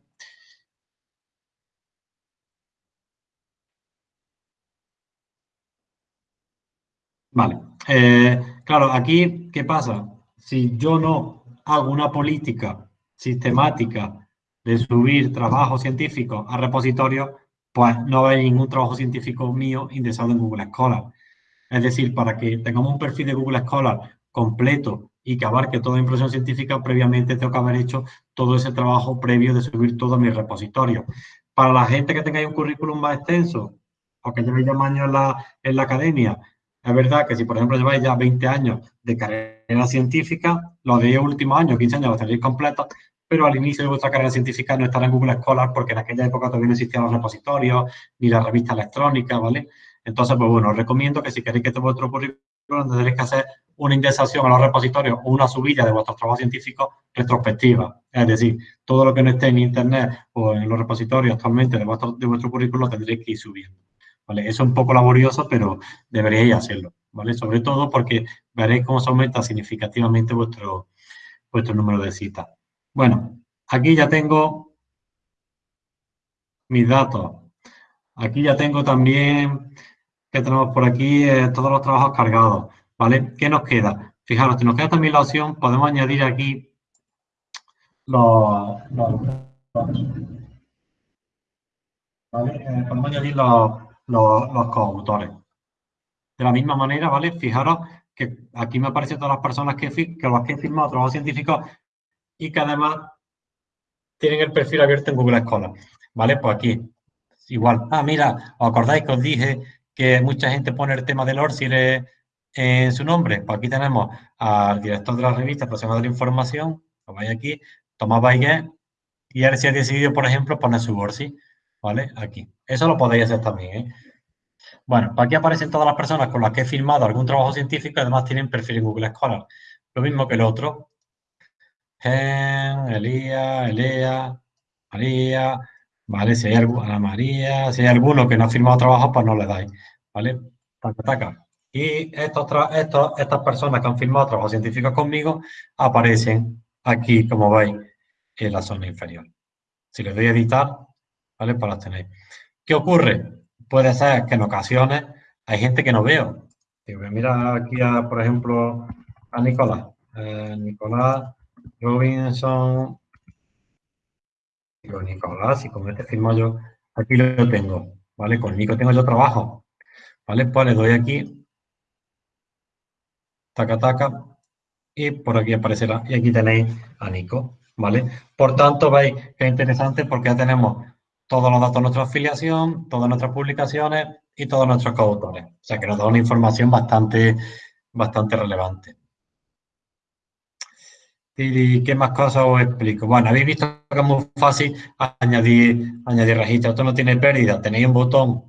Vale. Eh, claro, aquí, ¿qué pasa? Si yo no hago una política sistemática de subir trabajo científico a repositorios, pues no hay ningún trabajo científico mío indexado en Google Scholar. Es decir, para que tengamos un perfil de Google Scholar completo y que abarque toda impresión científica, previamente tengo que haber hecho todo ese trabajo previo de subir todo mi repositorio. Para la gente que tenga un currículum más extenso o que lleve ya más años en la, la academia, es verdad que si, por ejemplo, lleváis ya 20 años de carrera científica, los 10 últimos años, 15 años los tenéis completos, pero al inicio de vuestra carrera científica no estará en Google Scholar porque en aquella época todavía no existían los repositorios ni la revista electrónica, ¿vale? Entonces, pues bueno, os recomiendo que si queréis que este vuestro currículum tendréis que hacer una indexación a los repositorios o una subida de vuestros trabajos científicos retrospectiva. Es decir, todo lo que no esté en Internet o en los repositorios actualmente de vuestro, de vuestro currículum tendréis que ir subiendo. ¿vale? Eso es un poco laborioso, pero deberíais hacerlo. ¿vale? Sobre todo porque veréis cómo se aumenta significativamente vuestro, vuestro número de citas. Bueno, aquí ya tengo mis datos. Aquí ya tengo también que tenemos por aquí eh, todos los trabajos cargados, ¿vale? ¿Qué nos queda? Fijaros, si nos queda también la opción, podemos añadir aquí los, ¿vale? Eh, podemos añadir los, los, coautores. De la misma manera, ¿vale? Fijaros que aquí me aparecen todas las personas que, que los que he firmado trabajos científicos y que además tienen el perfil abierto en Google Scholar, ¿vale? Pues aquí, igual. Ah, mira, ¿os acordáis que os dije que mucha gente pone el tema del ORCID en su nombre. Pues aquí tenemos al director de la revista profesional de la información, lo vais aquí, Tomás Baiguet, y él se ha decidido, por ejemplo, poner su ORCID, ¿vale? Aquí. Eso lo podéis hacer también, ¿eh? Bueno, pues aquí aparecen todas las personas con las que he firmado algún trabajo científico y además tienen perfil en Google Scholar. Lo mismo que el otro. Gen, Elías, Elea, María, ¿vale? Si hay, Ana María, si hay alguno que no ha firmado trabajo, pues no le dais, ¿vale? Taca, taca. Y estos, estos, estas personas que han firmado trabajo científico conmigo aparecen aquí, como veis, en la zona inferior. Si le doy a editar, ¿vale? Pues las tenéis. ¿Qué ocurre? Puede ser que en ocasiones hay gente que no veo. Mira aquí, por ejemplo, a Nicolás. Eh, Nicolás Robinson. Digo, Nicolás, y con este firmo yo, aquí lo tengo, ¿vale? Con Nico tengo yo trabajo, ¿vale? Pues le doy aquí, taca, taca, y por aquí aparecerá, y aquí tenéis a Nico, ¿vale? Por tanto, veis que es interesante porque ya tenemos todos los datos de nuestra afiliación, todas nuestras publicaciones y todos nuestros coautores. O sea que nos da una información bastante, bastante relevante. ¿Y qué más cosas os explico? Bueno, habéis visto que es muy fácil añadir, añadir registro. Esto no tiene pérdida, tenéis un botón,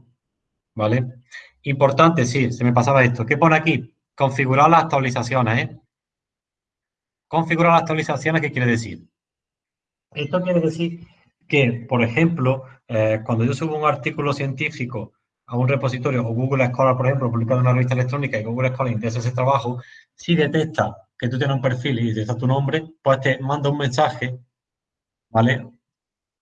¿vale? Importante, sí, se me pasaba esto. ¿Qué pone aquí? Configurar las actualizaciones, ¿eh? Configurar las actualizaciones, ¿qué quiere decir? Esto quiere decir que, por ejemplo, eh, cuando yo subo un artículo científico a un repositorio o Google Scholar, por ejemplo, publicado en una revista electrónica y Google Scholar interesa ese trabajo, si detecta que tú tienes un perfil y detecta tu nombre, pues te manda un mensaje, ¿vale?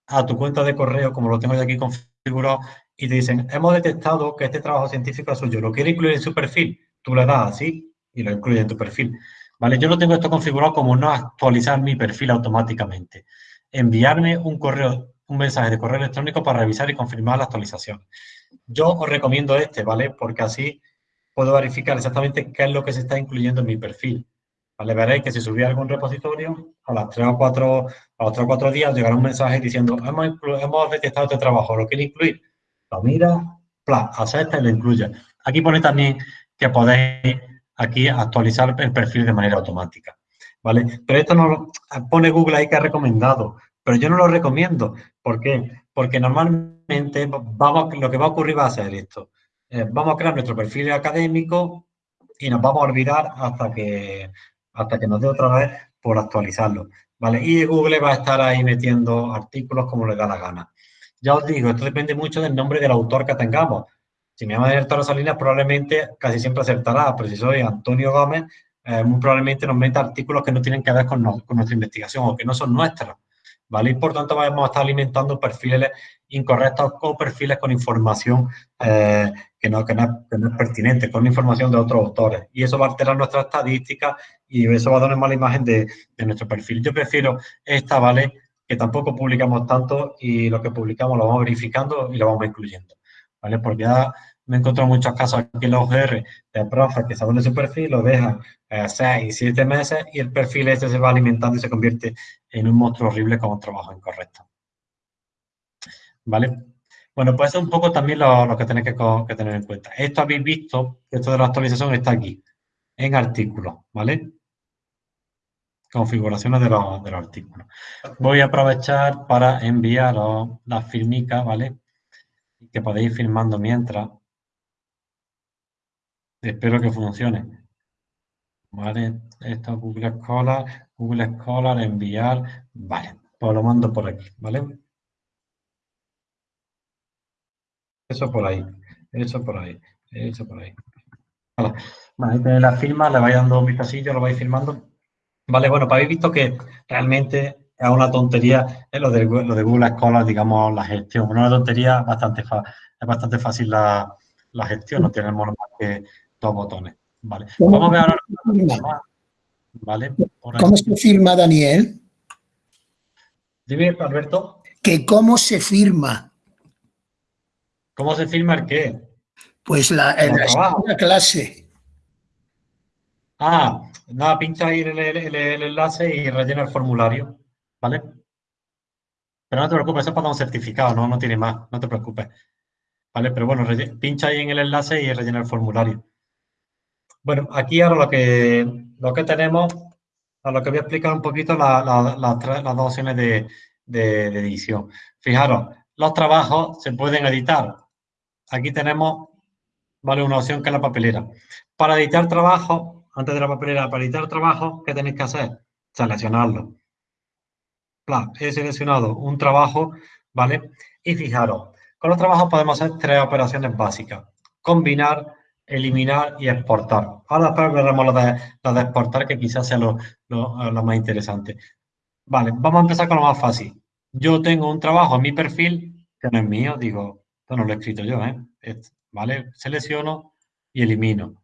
A tu cuenta de correo, como lo tengo yo aquí configurado, y te dicen, hemos detectado que este trabajo científico es suyo, ¿lo quiere incluir en su perfil? Tú le das así y lo incluye en tu perfil. ¿Vale? Yo no tengo esto configurado como no actualizar mi perfil automáticamente. Enviarme un correo, un mensaje de correo electrónico para revisar y confirmar la actualización. Yo os recomiendo este, ¿vale? Porque así puedo verificar exactamente qué es lo que se está incluyendo en mi perfil. ¿Vale? Veréis que si subí algún repositorio, a las 3 o 4, a los 3 o 4 días llegará un mensaje diciendo hemos, hemos detectado este trabajo, ¿lo quiere incluir? Lo mira, pla, acepta y lo incluye. Aquí pone también que podéis aquí actualizar el perfil de manera automática. ¿Vale? Pero esto no pone Google ahí que ha recomendado, pero yo no lo recomiendo. ¿Por qué? Porque normalmente vamos, lo que va a ocurrir va a ser esto. Eh, vamos a crear nuestro perfil académico y nos vamos a olvidar hasta que, hasta que nos dé otra vez por actualizarlo. ¿vale? Y Google va a estar ahí metiendo artículos como le da la gana. Ya os digo, esto depende mucho del nombre del autor que tengamos. Si me llama Toro Salinas, probablemente casi siempre acertará, pero si soy Antonio Gómez, eh, muy probablemente nos meta artículos que no tienen que ver con, nuestra investigación o que no son nuestros. ¿vale? Y por tanto vamos a estar alimentando perfiles incorrectos o perfiles con información eh, que, no, es pertinente, con información de otros autores. Y eso va a alterar nuestra estadística y eso va a dar una mala imagen de nuestro perfil. Yo prefiero esta, ¿vale? Que tampoco publicamos tanto y lo que publicamos lo vamos verificando y lo vamos incluyendo, ¿vale? Porque ya me he encontrado muchos casos aquí en los OGR de profes que saben de su perfil, lo dejan eh, seis, siete meses y el perfil este se va alimentando y se convierte en un monstruo horrible con un trabajo incorrecto. ¿Vale? Bueno, pues es un poco también lo, que tenéis que, tener en cuenta. Esto habéis visto, esto de la actualización está aquí, en artículos, ¿vale? Configuraciones de los, de los artículos. Voy a aprovechar para enviaros las firmicas, ¿vale? Que podéis ir firmando mientras. Espero que funcione. Vale, esto es Google Scholar, Google Scholar, enviar. Vale, pues lo mando por aquí, ¿vale? Eso por ahí, eso por ahí, eso por ahí. Vale, tenéis la firma, le vais dando un vistacillo, lo vais firmando. Vale, bueno, pues habéis visto que realmente es una tontería es lo de, lo de Google Scholar, digamos, la gestión. Una tontería bastante es bastante fácil la, la gestión, no tenemos más que dos botones. Vale. Vamos a ver ahora. Vale. ¿Cómo se firma, Daniel? Dime, Alberto. Que cómo se firma. ¿Cómo se firma el qué? Pues la, la clase. Ah, nada, pincha ahí el, el, enlace y rellena el formulario, ¿vale? Pero no te preocupes, eso es para un certificado, no, no tiene más, no te preocupes. ¿Vale? Pero bueno, pincha ahí en el enlace y rellena el formulario. Bueno, aquí ahora lo que, lo que tenemos, a lo que voy a explicar un poquito las dos opciones de, edición. Fijaros, los trabajos se pueden editar. Aquí tenemos, vale, una opción que es la papelera. Para editar trabajo, antes de la papelera, para editar trabajo, ¿qué tenéis que hacer? Seleccionarlo. he seleccionado un trabajo, ¿vale? Y fijaros, con los trabajos podemos hacer tres operaciones básicas. Combinar, eliminar y exportar. Ahora después veremos lo de, de exportar, que quizás sea lo, más interesante. Vale, vamos a empezar con lo más fácil. Yo tengo un trabajo en mi perfil, que no es mío, digo, Esto no lo he escrito yo, ¿eh? ¿Vale? Selecciono y elimino.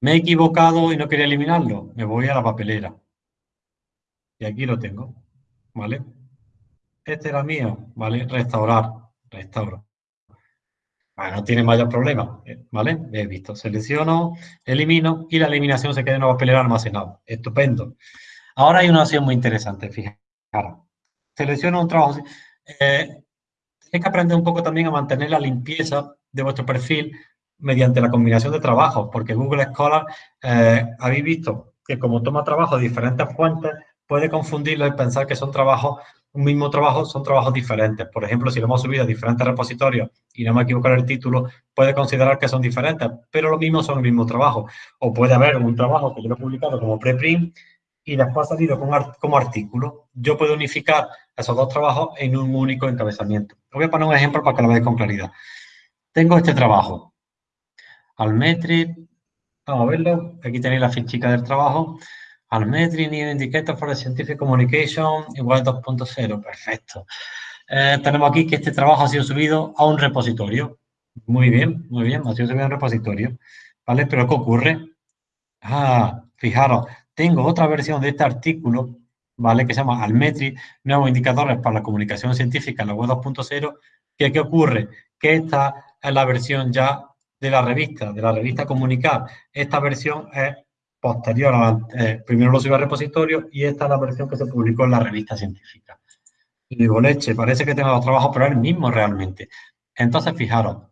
Me he equivocado y no quería eliminarlo. Me voy a la papelera. Y aquí lo tengo. ¿Vale? Este era mío. ¿Vale? Restaurar. Restauro. no tiene mayor problema. ¿Vale? He visto. Selecciono, elimino y la eliminación se queda en la papelera almacenada. Estupendo. Ahora hay una opción muy interesante. Fijaros. Selecciono un trabajo. Eh, Tenéis que aprender un poco también a mantener la limpieza de vuestro perfil mediante la combinación de trabajos, porque Google Scholar, eh, habéis visto que como toma trabajo de diferentes fuentes, puede confundirlo y pensar que son trabajos, un mismo trabajo, son trabajos diferentes. Por ejemplo, si lo hemos subido a diferentes repositorios y no me equivoco el título, puede considerar que son diferentes, pero lo mismo son el mismo trabajo. O puede haber un trabajo que yo he publicado como preprint y después ha salido como, artículo. Yo puedo unificar esos dos trabajos en un único encabezamiento. voy a poner un ejemplo para que lo veáis con claridad. Tengo este trabajo. Almetri, vamos a verlo. Aquí tenéis la fichica del trabajo. Almetri New Indicator for the Scientific Communication igual 2.0. Perfecto. Eh, tenemos aquí que este trabajo ha sido subido a un repositorio. Muy bien, muy bien, ha sido subido a un repositorio. ¿Vale? Pero ¿qué ocurre? Ah, fijaros, tengo otra versión de este artículo, ¿vale? Que se llama Almetri, nuevos indicadores para la comunicación científica en la web 2.0, que ¿qué ocurre? Que esta es la versión ya de la revista, de la revista Comunicar. Esta versión es posterior a eh, primero lo subí al repositorio y esta es la versión que se publicó en la revista científica. Y digo, leche, parece que tengo dos trabajos, pero es el mismo realmente. Entonces, fijaros,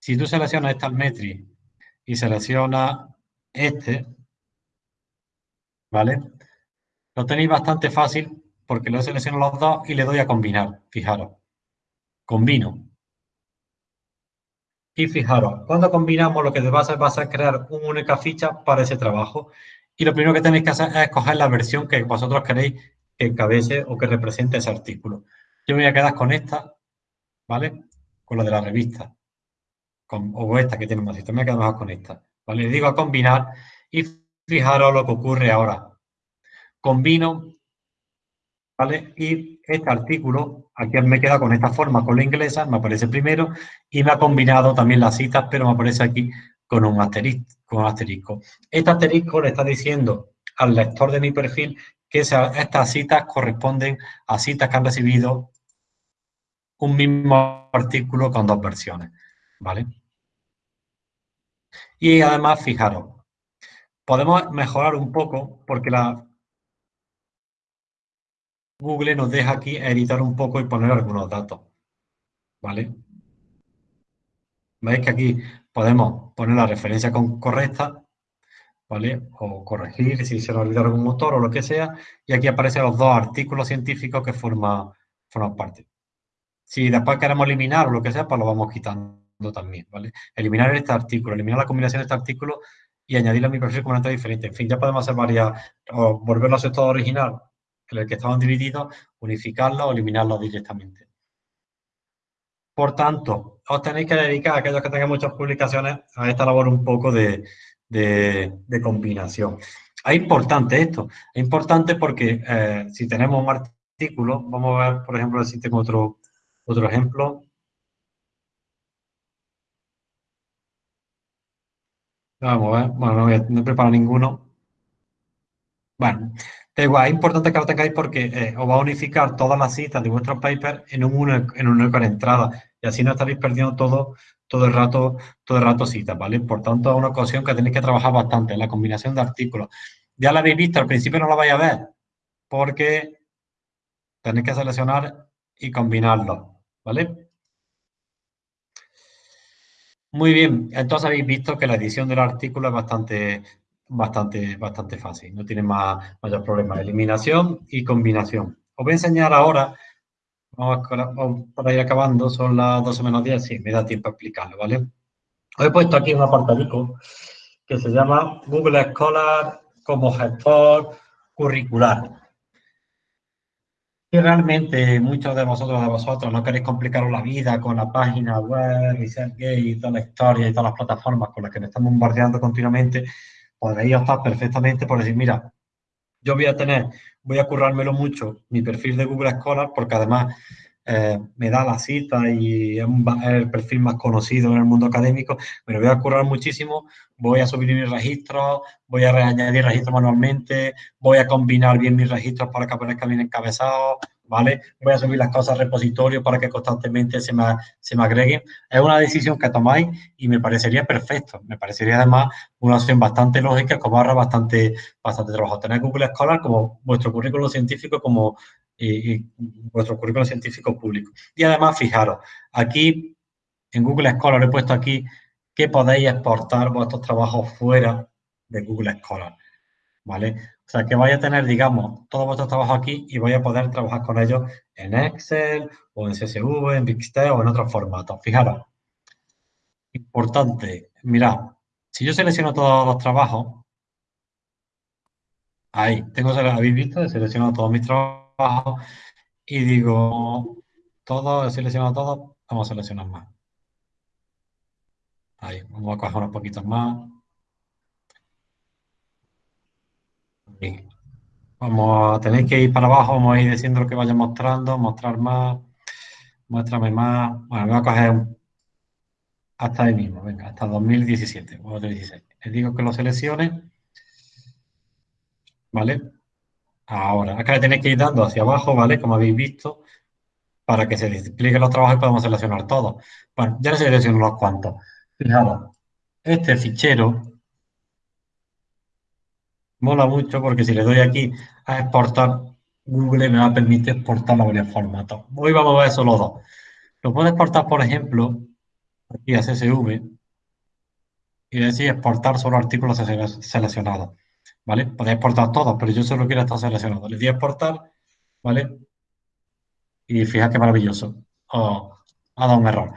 si tú seleccionas este Almetri y seleccionas este, ¿vale? Lo tenéis bastante fácil porque lo selecciono los dos y le doy a combinar, fijaros. Combino. Y fijaros, cuando combinamos lo que va a hacer va a ser crear una única ficha para ese trabajo. Y lo primero que tenéis que hacer es escoger la versión que vosotros queréis que encabece o que represente ese artículo. Yo me voy a quedar con esta, ¿vale? Con la de la revista. Con, o esta que tiene más. Me voy a quedar con esta. ¿Vale? Le digo a combinar y Fijaros lo que ocurre ahora. Combino, ¿vale? Y este artículo, aquí me queda con esta forma, con la inglesa, me aparece primero, y me ha combinado también las citas, pero me aparece aquí con un asterisco. Con asterisco. Este asterisco le está diciendo al lector de mi perfil que estas citas corresponden a citas que han recibido un mismo artículo con dos versiones, ¿vale? Y además, fijaros, podemos mejorar un poco porque la Google nos deja aquí editar un poco y poner algunos datos. ¿Vale? Veis que aquí podemos poner la referencia correcta, ¿vale? O corregir si se nos olvidó algún motor o lo que sea. Y aquí aparecen los dos artículos científicos que forman, parte. Si después queremos eliminar o lo que sea, pues lo vamos quitando también, ¿vale? Eliminar este artículo, eliminar la combinación de este artículo y añadirlo a mi perfil como diferente. En fin, ya podemos hacer varias, o volverlo a su estado original, en el que estaban divididos, unificarlo o eliminarlo directamente. Por tanto, os tenéis que dedicar, aquellos que tengan muchas publicaciones, a esta labor un poco de, de, combinación. Es importante esto, es importante porque eh, si tenemos un artículo, vamos a ver, por ejemplo, si tengo otro, otro ejemplo, Vamos a ver. Bueno, no, voy a, no preparo ninguno. Bueno, igual, es importante que lo tengáis porque eh, os va a unificar todas las citas de vuestros papers en un, en una única entrada y así no estaréis perdiendo todo, todo el rato, todo el rato citas, ¿vale? Por tanto, es una ocasión que tenéis que trabajar bastante, la combinación de artículos. Ya la habéis visto, al principio no la vais a ver porque tenéis que seleccionar y combinarlo, ¿vale? Muy bien, entonces habéis visto que la edición del artículo es bastante, bastante, bastante fácil, no tiene más, mayor problema. Eliminación y combinación. Os voy a enseñar ahora, vamos, para ir acabando, son las 12 menos 10, sí, me da tiempo a explicarlo, ¿vale? Os he puesto aquí un apartadico que se llama Google Scholar como gestor curricular realmente muchos de vosotros de vosotros no queréis complicaros la vida con la página web, gay y toda la historia y todas las plataformas con las que nos estamos bombardeando continuamente, podréis optar perfectamente por decir, mira, yo voy a tener, voy a currármelo mucho, mi perfil de Google Scholar, porque además eh, me da la cita y es, el perfil más conocido en el mundo académico, me lo voy a currar muchísimo, voy a subir mis registros, voy a añadir registros manualmente, voy a combinar bien mis registros para que aparezcan bien encabezados, ¿vale? Voy a subir las cosas al repositorio para que constantemente se me, se me agreguen. Es una decisión que tomáis y me parecería perfecto. Me parecería además una opción bastante lógica, como ahorra bastante, bastante trabajo. Tener Google Scholar como vuestro currículum científico, como y, vuestro currículum científico público. Y además, fijaros, aquí en Google Scholar he puesto aquí que podéis exportar vuestros trabajos fuera de Google Scholar, ¿vale? O sea, que vais a tener, digamos, todos vuestros trabajos aquí y vais a poder trabajar con ellos en Excel o en CSV, en Bixter o en otros formatos. Fijaros, importante, mirad, si yo selecciono todos los trabajos, ahí, tengo, habéis visto, he seleccionado todos mis trabajos, y digo, todo, he seleccionado todo, vamos a seleccionar más. Ahí, vamos a coger unos poquitos más. Vamos a tener que ir para abajo, vamos a ir diciendo lo que vaya mostrando, mostrar más, muéstrame más. Bueno, voy a coger hasta ahí mismo, venga, hasta 2017 o 2016. Les digo que lo seleccione, ¿vale? Ahora, acá le tenéis que ir dando hacia abajo, ¿vale? Como habéis visto, para que se desplieguen los trabajos y podamos seleccionar todos. Bueno, ya le selecciono unos cuantos. Fijaros, este fichero mola mucho porque si le doy aquí a exportar, Google me va a permitir exportar a varios formatos. Hoy vamos a ver solo dos. Lo puedo exportar, por ejemplo, aquí a CSV y decir exportar solo artículos seleccionados. ¿vale? Podéis exportar todos, pero yo solo quiero estar seleccionado. Le di a exportar, ¿vale? Y fíjate qué maravilloso. Oh, ha dado un error.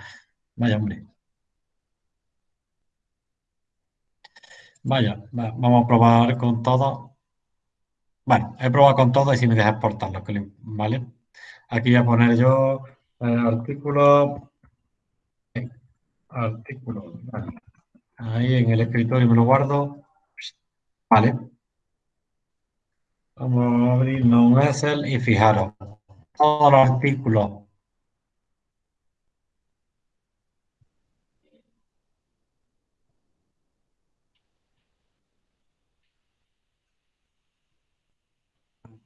Vaya, hombre. Vaya, vamos a probar con todo. Bueno, he probado con todo y si me deja exportarlo, ¿vale? Aquí voy a poner yo el artículo. Artículo. Ahí en el escritorio me lo guardo. Vale. Vamos a abrirnos un Excel y fijaros, todos los artículos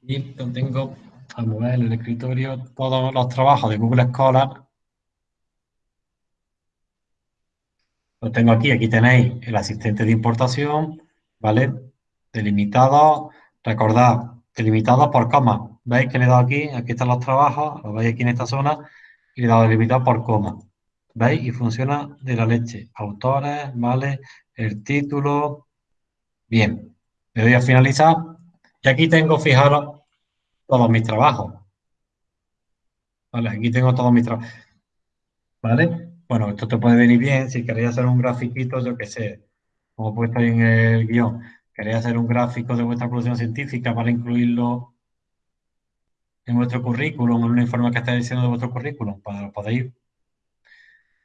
Aquí tengo, al mover en el escritorio, todos los trabajos de Google Scholar. Lo tengo aquí, aquí tenéis el asistente de importación, ¿vale? Delimitado Recordad, delimitado por coma. ¿Veis que le he dado aquí? Aquí están los trabajos, lo veis aquí en esta zona, y le he dado delimitado por coma. ¿Veis? Y funciona de la leche. Autores, ¿vale? El título. Bien. Le doy a finalizar. Y aquí tengo, fijaros, todos mis trabajos. ¿Vale? Aquí tengo todos mis trabajos. ¿Vale? Bueno, esto te puede venir bien si queréis hacer un grafiquito, yo que sé, como he puesto ahí en el guion queréis hacer un gráfico de vuestra producción científica para incluirlo en vuestro currículum, en un informe que estáis diciendo de vuestro currículum, para lo podéis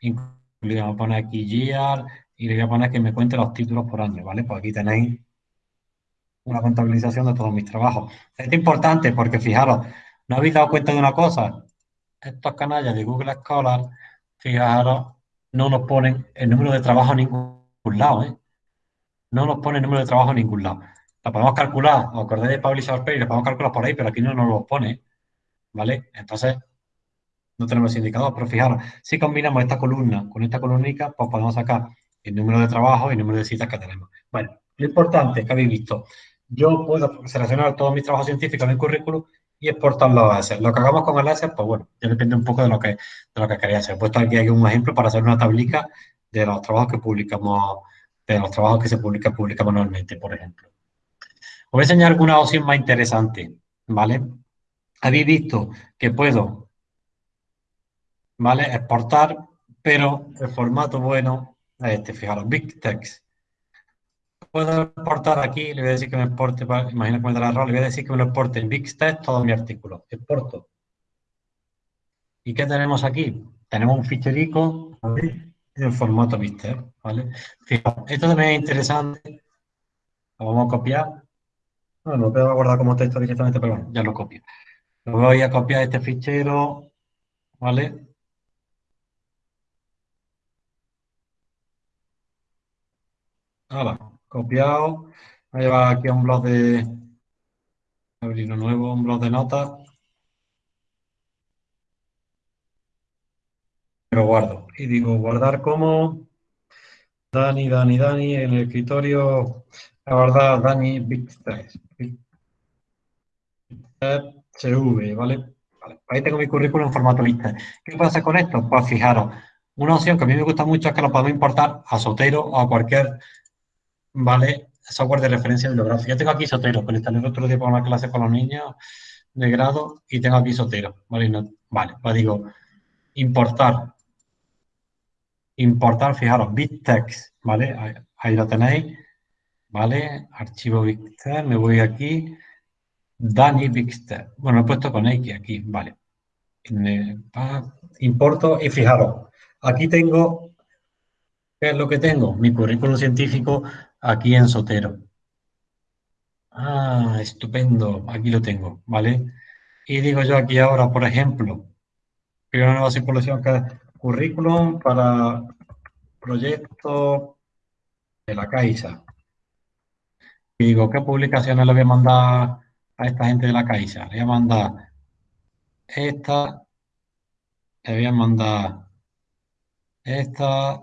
incluir. Vamos a poner aquí GIAR y le voy a poner que me cuente los títulos por año, ¿vale? Pues aquí tenéis una contabilización de todos mis trabajos. es importante porque, fijaros, ¿no habéis dado cuenta de una cosa? Estos canallas de Google Scholar, fijaros, no nos ponen el número de trabajo en ningún lado, ¿eh? no nos pone el número de trabajo en ningún lado. La podemos calcular, os acordáis de Publisher Page, la podemos calcular por ahí, pero aquí no nos lo pone, ¿vale? Entonces, no tenemos indicador, pero fijaros, si combinamos esta columna con esta columnica, pues podemos sacar el número de trabajo y el número de citas que tenemos. Bueno, lo importante que habéis visto, yo puedo seleccionar todos mis trabajos científicos en el currículum y exportarlo a ese. Lo que hagamos con el ese, pues bueno, ya depende un poco de lo que, de lo que queréis hacer. He puesto aquí, un ejemplo para hacer una tablica de los trabajos que publicamos de los trabajos que se publican, publica manualmente, por ejemplo. Os voy a enseñar alguna opción más interesante, ¿vale? Habéis visto que puedo, ¿vale? Exportar, pero el formato bueno es este, fijaros, Big Text. Puedo exportar aquí, le voy a decir que me exporte, imagino que me dará error, le voy a decir que me lo exporte en Big Text todo mi artículo. Exporto. ¿Y qué tenemos aquí? Tenemos un ficherico, en formato Mister, ¿vale? Fijaos, esto también es interesante. Lo vamos a copiar. Bueno, lo a guardar como texto directamente, pero bueno, ya lo copio. Lo voy a copiar este fichero. ¿vale? Ahora, copiado. Voy a llevar aquí a un blog de... Abrir uno nuevo, un blog de notas. Lo guardo. Y digo, guardar como... Dani, Dani, Dani, en el escritorio, guardar Dani Big CV, ¿vale? Ahí tengo mi currículum en formato lista. ¿Qué pasa con esto? Pues fijaros, una opción que a mí me gusta mucho es que lo podemos importar a Sotero o a cualquier, ¿vale? Software de referencia bibliográfica. Yo tengo aquí Sotero, que lo instalé el otro día para una clase con los niños de grado y tengo aquí Sotero, ¿vale? vale, pues digo, importar importar, fijaros, BitText, ¿vale? Ahí, lo tenéis, ¿vale? Archivo BitText, me voy aquí, Dani BitText. Bueno, he puesto con X aquí, ¿vale? Importo y fijaros, aquí tengo, ¿qué es lo que tengo? Mi currículum científico aquí en Sotero. Ah, estupendo, aquí lo tengo, ¿vale? Y digo yo aquí ahora, por ejemplo, primero nueva circulación que Currículum para proyecto de la Caixa. Digo, ¿qué publicaciones le voy a mandar a esta gente de la Caixa? Le voy a mandar esta, le voy a mandar esta,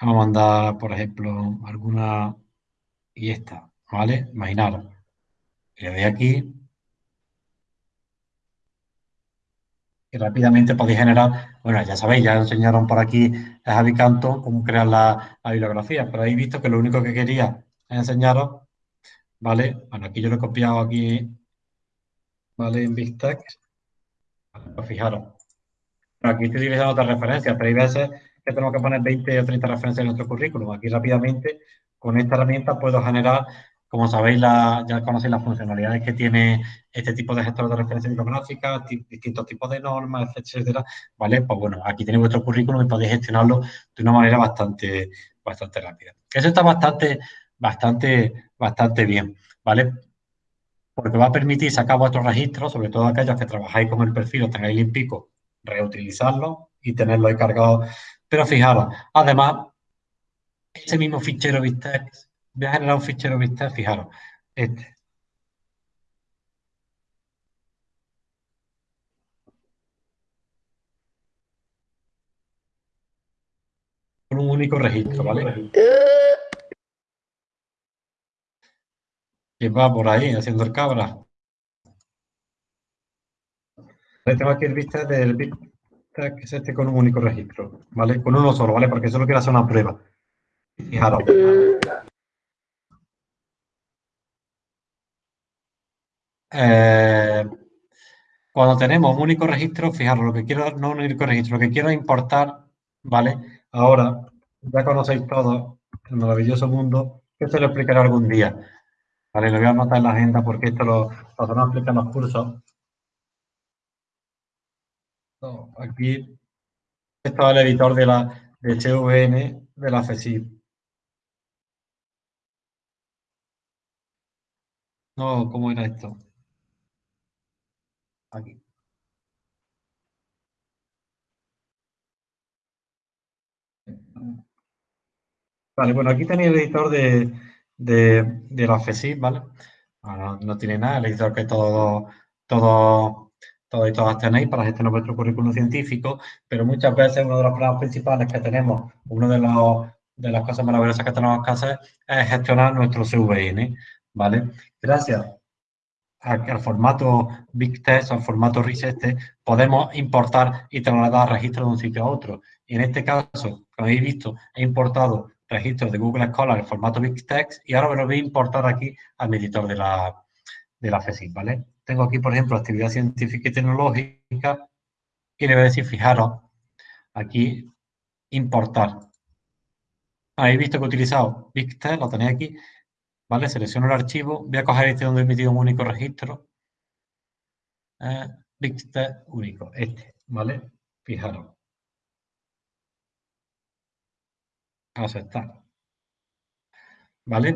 voy a mandar, por ejemplo, alguna y esta, ¿vale? Imaginaros. Le doy aquí y rápidamente podéis generar, bueno, ya sabéis, ya enseñaron por aquí a Javi Canto cómo crear la, bibliografía, pero habéis visto que lo único que quería enseñaros, ¿vale? Bueno, aquí yo lo he copiado aquí, ¿vale? En BigText. Pues fijaros, aquí estoy utilizando otras referencias, pero hay veces que tenemos que poner 20 o 30 referencias en nuestro currículum. Aquí rápidamente, con esta herramienta puedo generar como sabéis, ya conocéis las funcionalidades que tiene este tipo de gestor de referencia bibliográfica, distintos tipos de normas, etcétera, ¿vale? Pues bueno, aquí tenéis vuestro currículum y podéis gestionarlo de una manera bastante, bastante rápida. Eso está bastante, bastante, bastante bien, ¿vale? Porque va a permitir sacar vuestros registros, sobre todo aquellos que trabajáis con el perfil o tengáis limpico, reutilizarlo y tenerlo ahí cargado. Pero fijaros, además, ese mismo fichero BitText voy a generar un fichero vista, fijaros, este. Con un único registro, ¿vale? Que va por ahí haciendo el cabra. Tengo aquí el vista del que es este con un único registro, ¿vale? Con uno solo, ¿vale? Porque solo quiero hacer una prueba. Fijaros. Eh, cuando tenemos un único registro, fijaros, lo que quiero, no un único registro, lo que quiero importar, ¿vale? Ahora, ya conocéis todo el maravilloso mundo, que se lo explicaré algún día. Vale, lo voy a anotar en la agenda porque esto lo, lo explicar en los cursos. Aquí, esto es el editor de la de HVN de la FESIP. No, ¿cómo era esto? aquí. Vale, bueno, aquí tenéis el editor de, de, la FESIP, ¿vale? no tiene nada, el editor que todo, todo, todos y todas tenéis para gestionar vuestro currículum científico, pero muchas veces uno de los problemas principales que tenemos, uno de, los, de las cosas maravillosas que tenemos que hacer es gestionar nuestro CVN, ¿vale? Gracias al formato Big Test, al formato RIS podemos importar y trasladar registros de un sitio a otro. Y en este caso, como habéis visto, he importado registros de Google Scholar en formato Big Text y ahora me lo voy a importar aquí al editor de la, de la FESIC, ¿vale? Tengo aquí, por ejemplo, actividad científica y tecnológica y le voy a decir, fijaros, aquí, importar. Habéis visto que he utilizado Text, lo tenéis aquí, ¿vale? Selecciono el archivo, voy a coger este donde he emitido un único registro. Eh, único, este, ¿vale? Fijaros. Aceptar. ¿Vale?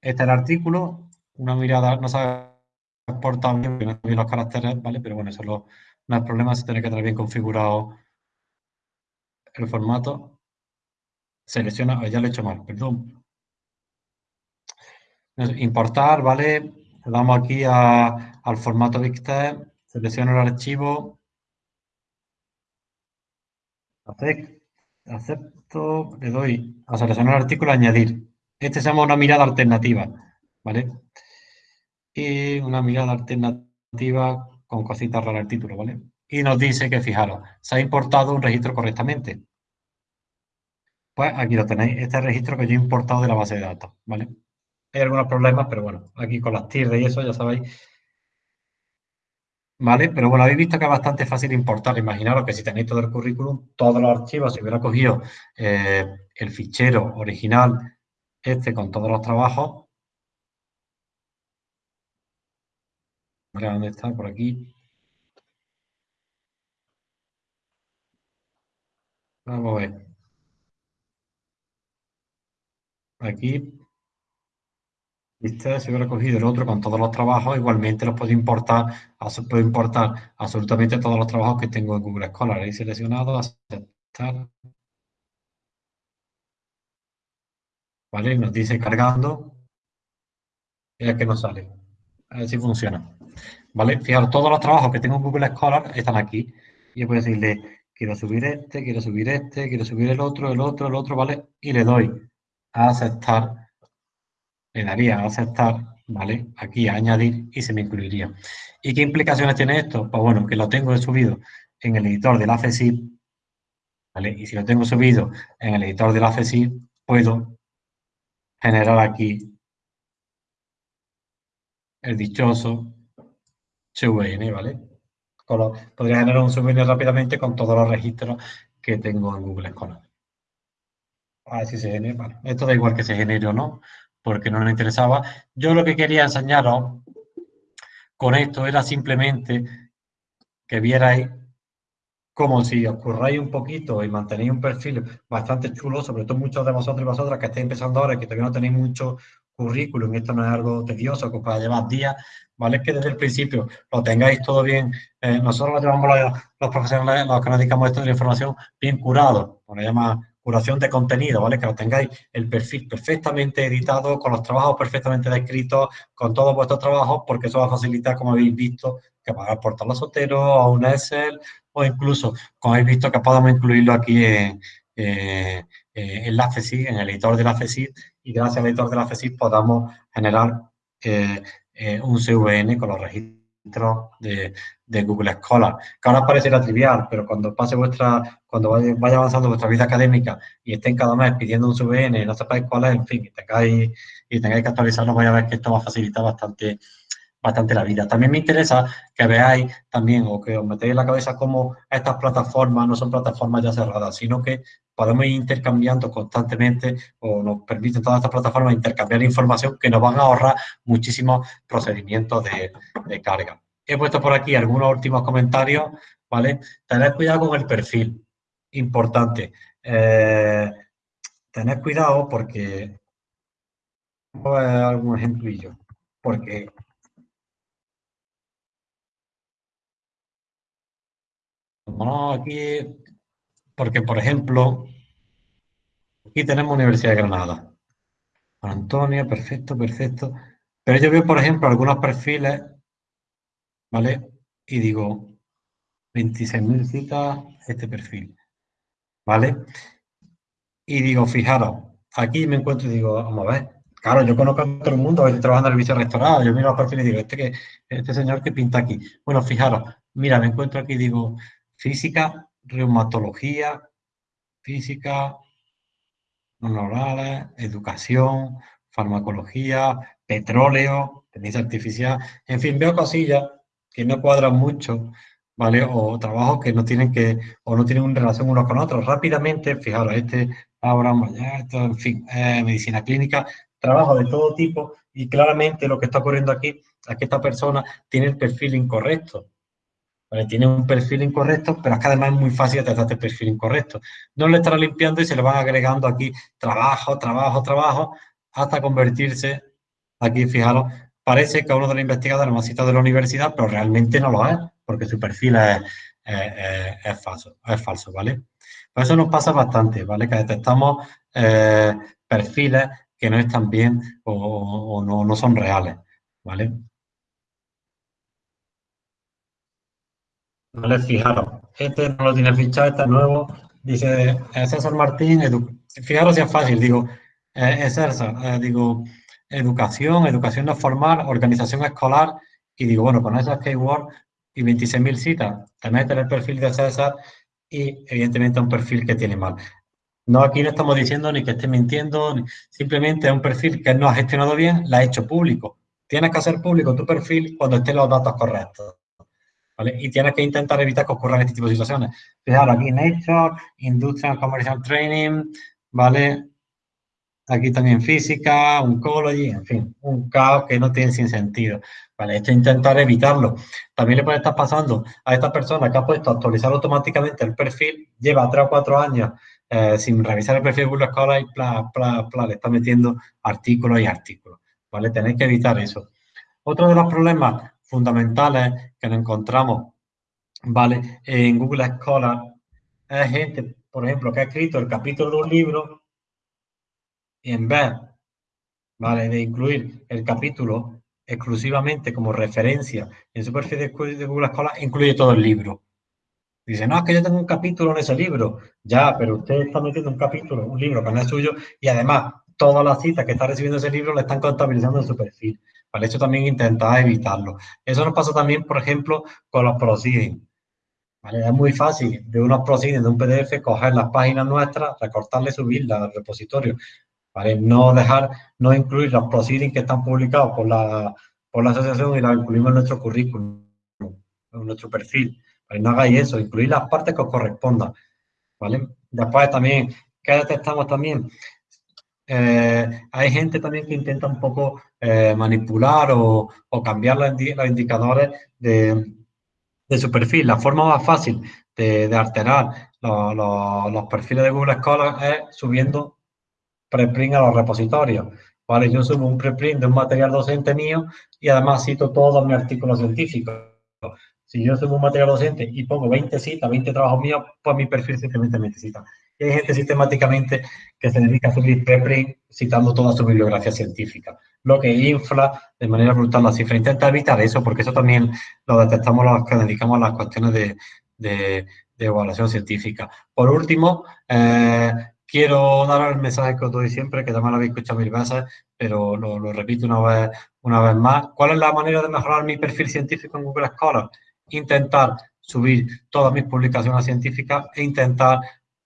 Este es el artículo, una mirada, no ha exportado bien, no los caracteres, ¿vale? Pero bueno, eso lo, no hay problema, se tiene que tener bien configurado el formato. Selecciona, ya lo he hecho mal, perdón. Importar, ¿vale? Le damos aquí al formato BigText, selecciono el archivo, acepto, le doy a seleccionar el artículo, añadir. Este se llama una mirada alternativa, ¿vale? Y una mirada alternativa con cositas raras el título, ¿vale? Y nos dice que, fijaros, se ha importado un registro correctamente. Pues aquí lo tenéis, este registro que yo he importado de la base de datos, ¿vale? Hay algunos problemas, pero bueno, aquí con las TIR y eso ya sabéis ¿Vale? Pero bueno, habéis visto que es bastante fácil importar. Imaginaros que si tenéis todo el currículum, todos los archivos, si hubiera cogido eh, el fichero original, este con todos los trabajos. ¿Dónde está? Por aquí. Vamos a ver. Aquí si hubiera cogido el otro con todos los trabajos, igualmente los puedo importar, puedo importar absolutamente todos los trabajos que tengo en Google Scholar. Ahí seleccionado, aceptar. ¿Vale? Nos dice cargando. Y aquí nos sale. A ver si funciona. ¿Vale? Fijaros, todos los trabajos que tengo en Google Scholar están aquí. Yo puedo decirle, quiero subir este, quiero subir este, quiero subir el otro, el otro, el otro, ¿vale? Y le doy a aceptar le daría a aceptar, ¿vale? Aquí a añadir y se me incluiría. ¿Y qué implicaciones tiene esto? Pues bueno, que lo tengo subido en el editor de la FESIP, ¿vale? Y si lo tengo subido en el editor de la FESIP, puedo generar aquí el dichoso CVN, ¿vale? podría generar un CVN rápidamente con todos los registros que tengo en Google Scholar. A ver si se genera. esto da igual que se genere o no, porque no nos interesaba. Yo lo que quería enseñaros con esto era simplemente que vierais como si os curráis un poquito y mantenéis un perfil bastante chulo, sobre todo muchos de vosotros y vosotras que estáis empezando ahora y que todavía no tenéis mucho currículum, y esto no es algo tedioso que os pueda llevar días, ¿vale? Que desde el principio lo tengáis todo bien. Eh, nosotros lo llevamos los, profesionales, los que nos dedicamos esto de la información, bien curado, lo llama curación de contenido, ¿vale? Que lo tengáis el perfil perfectamente editado, con los trabajos perfectamente descritos, con todos vuestros trabajos, porque eso va a facilitar, como habéis visto, que para aportar los soteros a un Excel o incluso, como habéis visto, que podamos incluirlo aquí en, en la FESI, en el editor de la FESI, y gracias al editor de la FESI podamos generar eh, eh, un CVN con los registros de, Google Scholar, que ahora parecerá trivial, pero cuando pase vuestra, cuando vaya, avanzando vuestra vida académica y estén cada mes pidiendo un CVN no sepáis cuál es, en fin, y tengáis, y tengáis que actualizarlo, vais a ver que esto va a facilitar bastante bastante la vida. También me interesa que veáis también o que os metéis en la cabeza cómo estas plataformas no son plataformas ya cerradas, sino que podemos ir intercambiando constantemente o nos permiten todas estas plataformas intercambiar información que nos van a ahorrar muchísimos procedimientos de, carga. He puesto por aquí algunos últimos comentarios, ¿vale? Tened cuidado con el perfil, importante. Eh, tened cuidado porque... Voy a dar algún ejemplillo. Porque No, aquí, porque por ejemplo, aquí tenemos Universidad de Granada. Antonio, perfecto, perfecto. Pero yo veo, por ejemplo, algunos perfiles, ¿vale? Y digo, 26.000 citas, este perfil, ¿vale? Y digo, fijaros, aquí me encuentro y digo, vamos a ver, claro, yo conozco a todo el mundo, estoy trabajando en el vice rectorado, yo miro los perfiles y digo, este, que, este señor que pinta aquí. Bueno, fijaros, mira, me encuentro aquí y digo, física, reumatología, física, orales, educación, farmacología, petróleo, tenéis artificial, en fin, veo cosillas que no cuadran mucho, ¿vale? O trabajos que no tienen que, o no tienen una relación unos con otros. Rápidamente, fijaros, este ahora, esto, en fin, medicina clínica, trabajo de todo tipo, y claramente lo que está ocurriendo aquí es que esta persona tiene el perfil incorrecto. Tiene un perfil incorrecto, pero es que además es muy fácil tratar este perfil incorrecto. No le estará limpiando y se le van agregando aquí trabajo, trabajo, trabajo, hasta convertirse, aquí fijaros, parece que uno de los investigadores más citado de la universidad, pero realmente no lo es. porque su perfil es, falso, es falso, ¿vale? Por eso nos pasa bastante, ¿vale? Que detectamos eh, perfiles que no están bien o, no, no, son reales, ¿vale? Vale, fijaros, este no lo tiene fichado, este es nuevo, dice César Martín, fijaros si es fácil, digo, es César, digo, educación, educación no formal, organización escolar, y digo, bueno, con esas keywords y 26.000 citas, te metes el perfil de César y evidentemente un perfil que tiene mal. No, aquí no estamos diciendo ni que esté mintiendo, simplemente es un perfil que no ha gestionado bien, la ha hecho público. Tienes que hacer público tu perfil cuando estén los datos correctos. Y tienes que intentar evitar que ocurran este tipo de situaciones. Fijaros, aquí Nature, Industrial Commercial Training, ¿vale? Aquí también física, oncology, en fin, un caos que no tiene sin sentido. Vale, esto es intentar evitarlo. También le puede estar pasando a esta persona que ha puesto a actualizar automáticamente el perfil, lleva tres o cuatro años eh, sin revisar el perfil de Google Scholar y bla, bla, bla, le está metiendo artículos y artículos. ¿Vale? Tenéis que evitar eso. Otro de los problemas fundamentales que nos encontramos, ¿vale? En Google Scholar es gente, por ejemplo, que ha escrito el capítulo de un libro y en vez, ¿vale? De incluir el capítulo exclusivamente como referencia en su perfil de Google Scholar, incluye todo el libro. Dice, no, es que yo tengo un capítulo en ese libro. Ya, pero usted está metiendo un capítulo, un libro que no es suyo, y además todas las citas que está recibiendo ese libro le están contabilizando en su perfil. Para eso también intentar evitarlo. Eso nos pasa también, por ejemplo, con los proceedings. Es muy fácil de unos proceedings de un PDF coger las páginas nuestras, recortarle, subirlas al repositorio. ¿Vale? No dejar, no incluir los proceedings que están publicados por la, por la asociación y las incluimos en nuestro currículum, en nuestro perfil. No hagáis eso, incluir las partes que os correspondan, ¿vale? Después también, ¿qué detectamos también? Eh, hay gente también que intenta un poco eh, manipular o, cambiar los, indicadores de, su perfil. La forma más fácil de, alterar los, perfiles de Google Scholar es subiendo preprint a los repositorios. ¿vale? Yo subo un preprint de un material docente mío y además cito todos mis artículos científicos. Si yo subo un material docente y pongo 20 citas, 20 trabajos míos, pues mi perfil simplemente 20 citas. Hay gente sistemáticamente que se dedica a subir preprint citando toda su bibliografía científica, lo que infla de manera brutal la cifra. Intenta evitar eso porque eso también lo detectamos los que dedicamos a las cuestiones de, evaluación científica. Por último, eh, quiero dar el mensaje que os doy siempre, que también lo habéis escuchado mil veces, pero lo, repito una vez más. ¿Cuál es la manera de mejorar mi perfil científico en Google Scholar? intentar subir todas mis publicaciones científicas e intentar,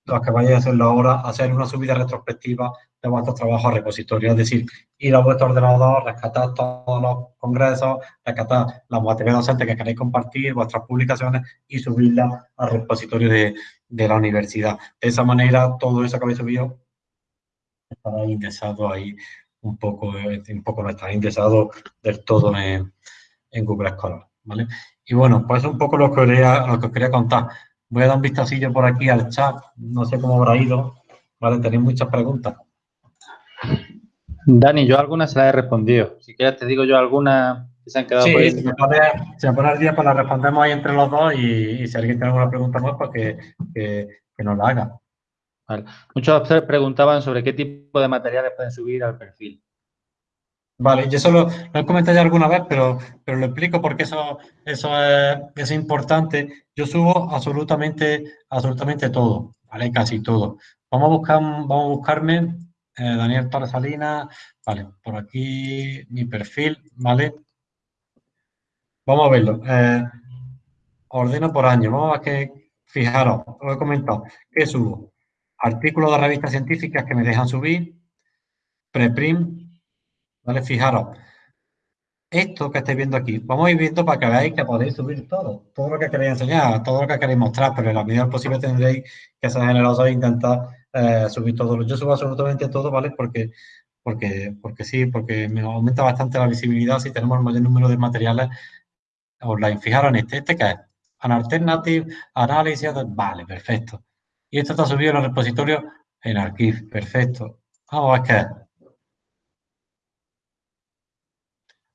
lo que vayáis a hacerlo ahora, hacer una subida retrospectiva de vuestros trabajos a repositorio. Es decir, ir a vuestro ordenador, rescatar todos los congresos, rescatar la materia docente que queréis compartir, vuestras publicaciones y subirlas al repositorio de, la universidad. De esa manera, todo eso que habéis subido estará indexado ahí un poco, un poco no está indexado del todo en, en Google Scholar. ¿vale? Y bueno, pues es un poco lo que, quería, lo que os quería contar. Voy a dar un vistacillo por aquí al chat, no sé cómo habrá ido, ¿vale? Tenéis muchas preguntas. Dani, yo algunas se las he respondido. Si quieres te digo yo algunas que se han quedado sí, por ahí. Se me pone, se pone el día, pues las respondemos ahí entre los dos y, si alguien tiene alguna pregunta más, pues que, que, que nos la haga. Vale. Muchos preguntaban sobre qué tipo de materiales pueden subir al perfil. Vale, yo solo lo he comentado ya alguna vez, pero, pero lo explico porque eso, eso es, importante. Yo subo absolutamente, absolutamente todo, ¿vale? Casi todo. Vamos a buscar, vamos a buscarme eh, Daniel Torres vale, por aquí mi perfil, ¿vale? Vamos a verlo. Eh, ordeno por año. Vamos a que, fijaros, lo he comentado, ¿qué subo? Artículos de revistas científicas que me dejan subir, preprint, ¿Vale? Fijaros, esto que estáis viendo aquí, vamos a ir viendo para que veáis que podéis subir todo, todo lo que queréis enseñar, todo lo que queréis mostrar, pero en la medida posible tendréis que ser generosos e intentar eh, subir todo. Yo subo absolutamente todo, ¿vale? Porque, porque, porque sí, porque me aumenta bastante la visibilidad si tenemos el mayor número de materiales online. Fijaros en este, ¿este qué es? An Alternative Analysis, vale, perfecto. Y esto está subido en el repositorio en Archive, perfecto. Vamos a ver qué es.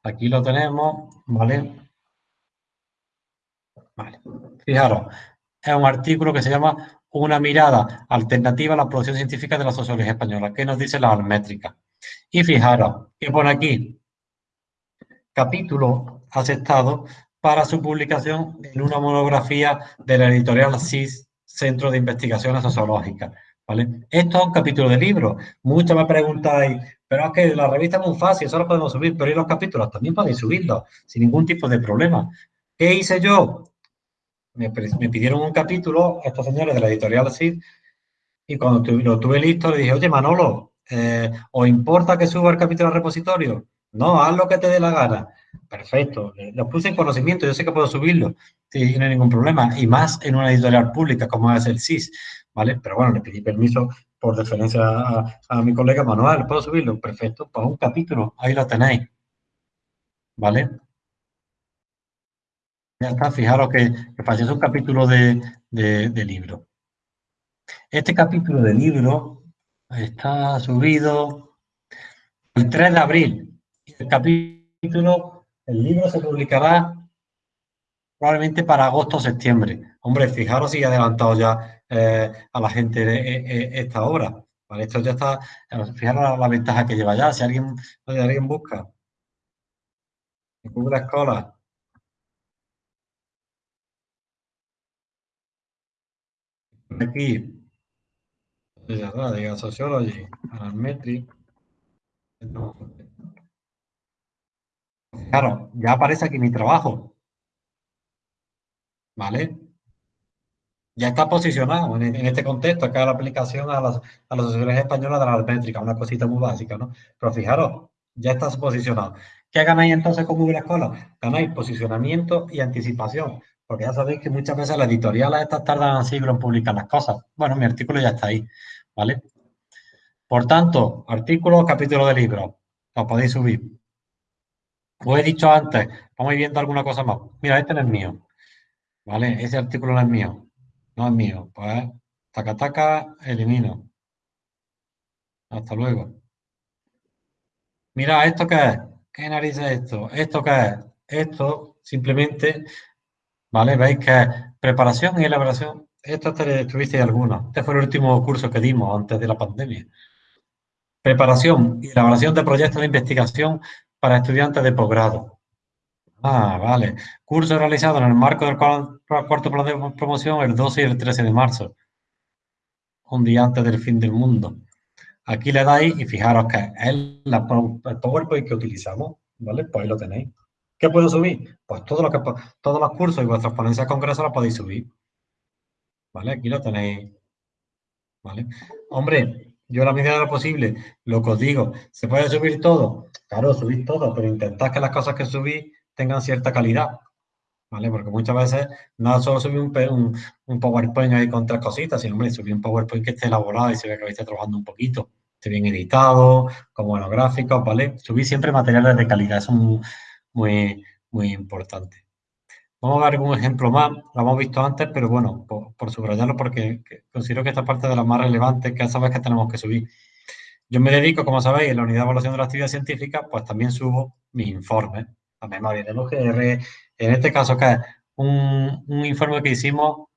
Aquí lo tenemos, ¿vale? Fijaros, es un artículo que se llama Una mirada alternativa a la producción científica de la sociología española. ¿Qué nos dice la almétrica? Y fijaros, ¿qué pone aquí? Capítulo aceptado para su publicación en una monografía de la editorial CIS, Centro de Investigaciones Sociológicas. ¿Vale? Esto es un capítulo de libro. Muchos me preguntáis, pero es que la revista es muy fácil, eso lo podemos subir, pero ¿y los capítulos? También podéis subirlos, sin ningún tipo de problema. ¿Qué hice yo? Me, pidieron un capítulo, estos señores de la editorial CIS, y cuando lo tuve listo le dije, oye Manolo, eh, ¿os importa que suba el capítulo al repositorio? No, haz lo que te dé la gana. Perfecto, lo puse en conocimiento, yo sé que puedo subirlo, sí, no hay ningún problema, y más en una editorial pública como es el CIS, ¿vale? Pero bueno, le pedí permiso por deferencia a, mi colega Manuel, ¿puedo subirlo? Perfecto, pues un capítulo, ahí lo tenéis, ¿vale? Ya está, fijaros que, que un capítulo de, de libro. Este capítulo de libro está subido el 3 de abril. El capítulo, el libro se publicará probablemente para agosto o septiembre. Hombre, fijaros si he adelantado ya eh, a la gente esta obra. Esto ya está, fijaros la, ventaja que lleva ya. Si alguien, alguien busca Google Scholar aquí diga Sociology. Claro, ya aparece aquí mi trabajo. ¿Vale? Ya está posicionado en, este contexto, acá la aplicación a las, a las sociedades españolas de la almétrica, una cosita muy básica, ¿no? Pero fijaros, ya está posicionado. ¿Qué ganáis entonces con Google Escuela? Ganáis posicionamiento y anticipación, porque ya sabéis que muchas veces las editoriales estas tardan siglos en publicar las cosas. Bueno, mi artículo ya está ahí. ¿vale? Por tanto, artículo, capítulo de libro, lo podéis subir. Os he dicho antes, vamos viendo alguna cosa más. Mira, este no es mío, ¿vale? Ese artículo no es mío, no es mío. Pues, taca, taca, elimino. Hasta luego. Mira, ¿esto qué es? ¿Qué narices es esto? ¿Esto qué es? Esto simplemente, ¿vale? Veis que es preparación y elaboración esto te tuviste alguna. Este fue el último curso que dimos antes de la pandemia. Preparación y elaboración de proyectos de investigación para estudiantes de posgrado. Ah, vale. Curso realizado en el marco del cuarto plan de promoción el 12 y el 13 de marzo. Un día antes del fin del mundo. Aquí le dais y fijaros que es la, el PowerPoint que utilizamos, ¿vale? Pues ahí lo tenéis. ¿Qué puedo subir? Pues todo lo que, todos los cursos y vuestras ponencias congresos las podéis subir. ¿vale? Aquí lo tenéis, ¿vale? Hombre, yo la medida de lo posible, lo que os digo, ¿se puede subir todo? Claro, subir todo, pero intentad que las cosas que subís tengan cierta calidad, ¿vale? Porque muchas veces no solo subir un, un, PowerPoint ahí con tres cositas, sino, hombre, subir un PowerPoint que esté elaborado y se ve que esté trabajando un poquito, esté bien editado, con buenos gráficos, ¿vale? Subir siempre materiales de calidad, eso es muy, muy, importante. Vamos a ver algún ejemplo más, lo hemos visto antes, pero bueno, por, subrayarlo porque considero que esta parte de las más relevantes que sabes que tenemos que subir. Yo me dedico, como sabéis, en la unidad de evaluación de la actividad científica, pues también subo mis informes, la memoria de los GR, en este caso que es un, informe que hicimos,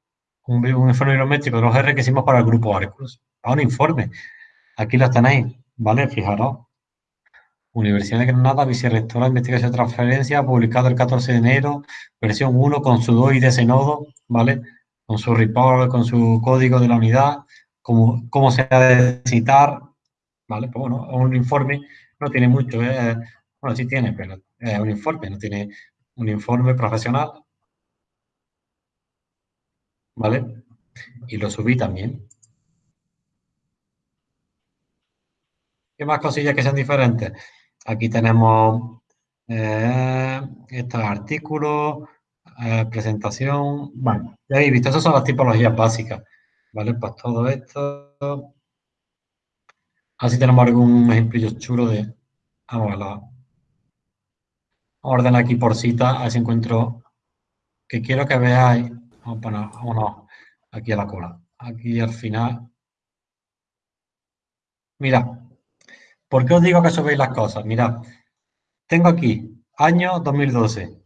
un, informe bibliométrico de los GR que hicimos para el grupo Arcus. A un informe, aquí lo tenéis, ¿vale? Fijaros, Universidad de Granada, Vicerrectora de Investigación y Transferencia, publicado el 14 de enero, versión 1 con su DOI de ese nodo, ¿vale? Con su report, con su código de la unidad, cómo, cómo se ha de citar, ¿vale? Pues bueno, un informe no tiene mucho, ¿eh? bueno, sí tiene, pero un informe, no tiene un informe profesional, ¿vale? Y lo subí también. ¿Qué más cosillas que sean diferentes? Aquí tenemos eh, estos artículos, eh, presentación. Bueno, ya habéis visto, esas son las tipologías básicas. ¿Vale? Pues todo esto. Así tenemos algún ejemplillo chulo de. Vamos a la. Orden aquí por cita, a ver si encuentro. Que quiero que veáis. Vamos a poner, vámonos aquí a la cola. Aquí al final. Mira, ¿Por qué os digo que subéis las cosas? Mirad, tengo aquí año 2012.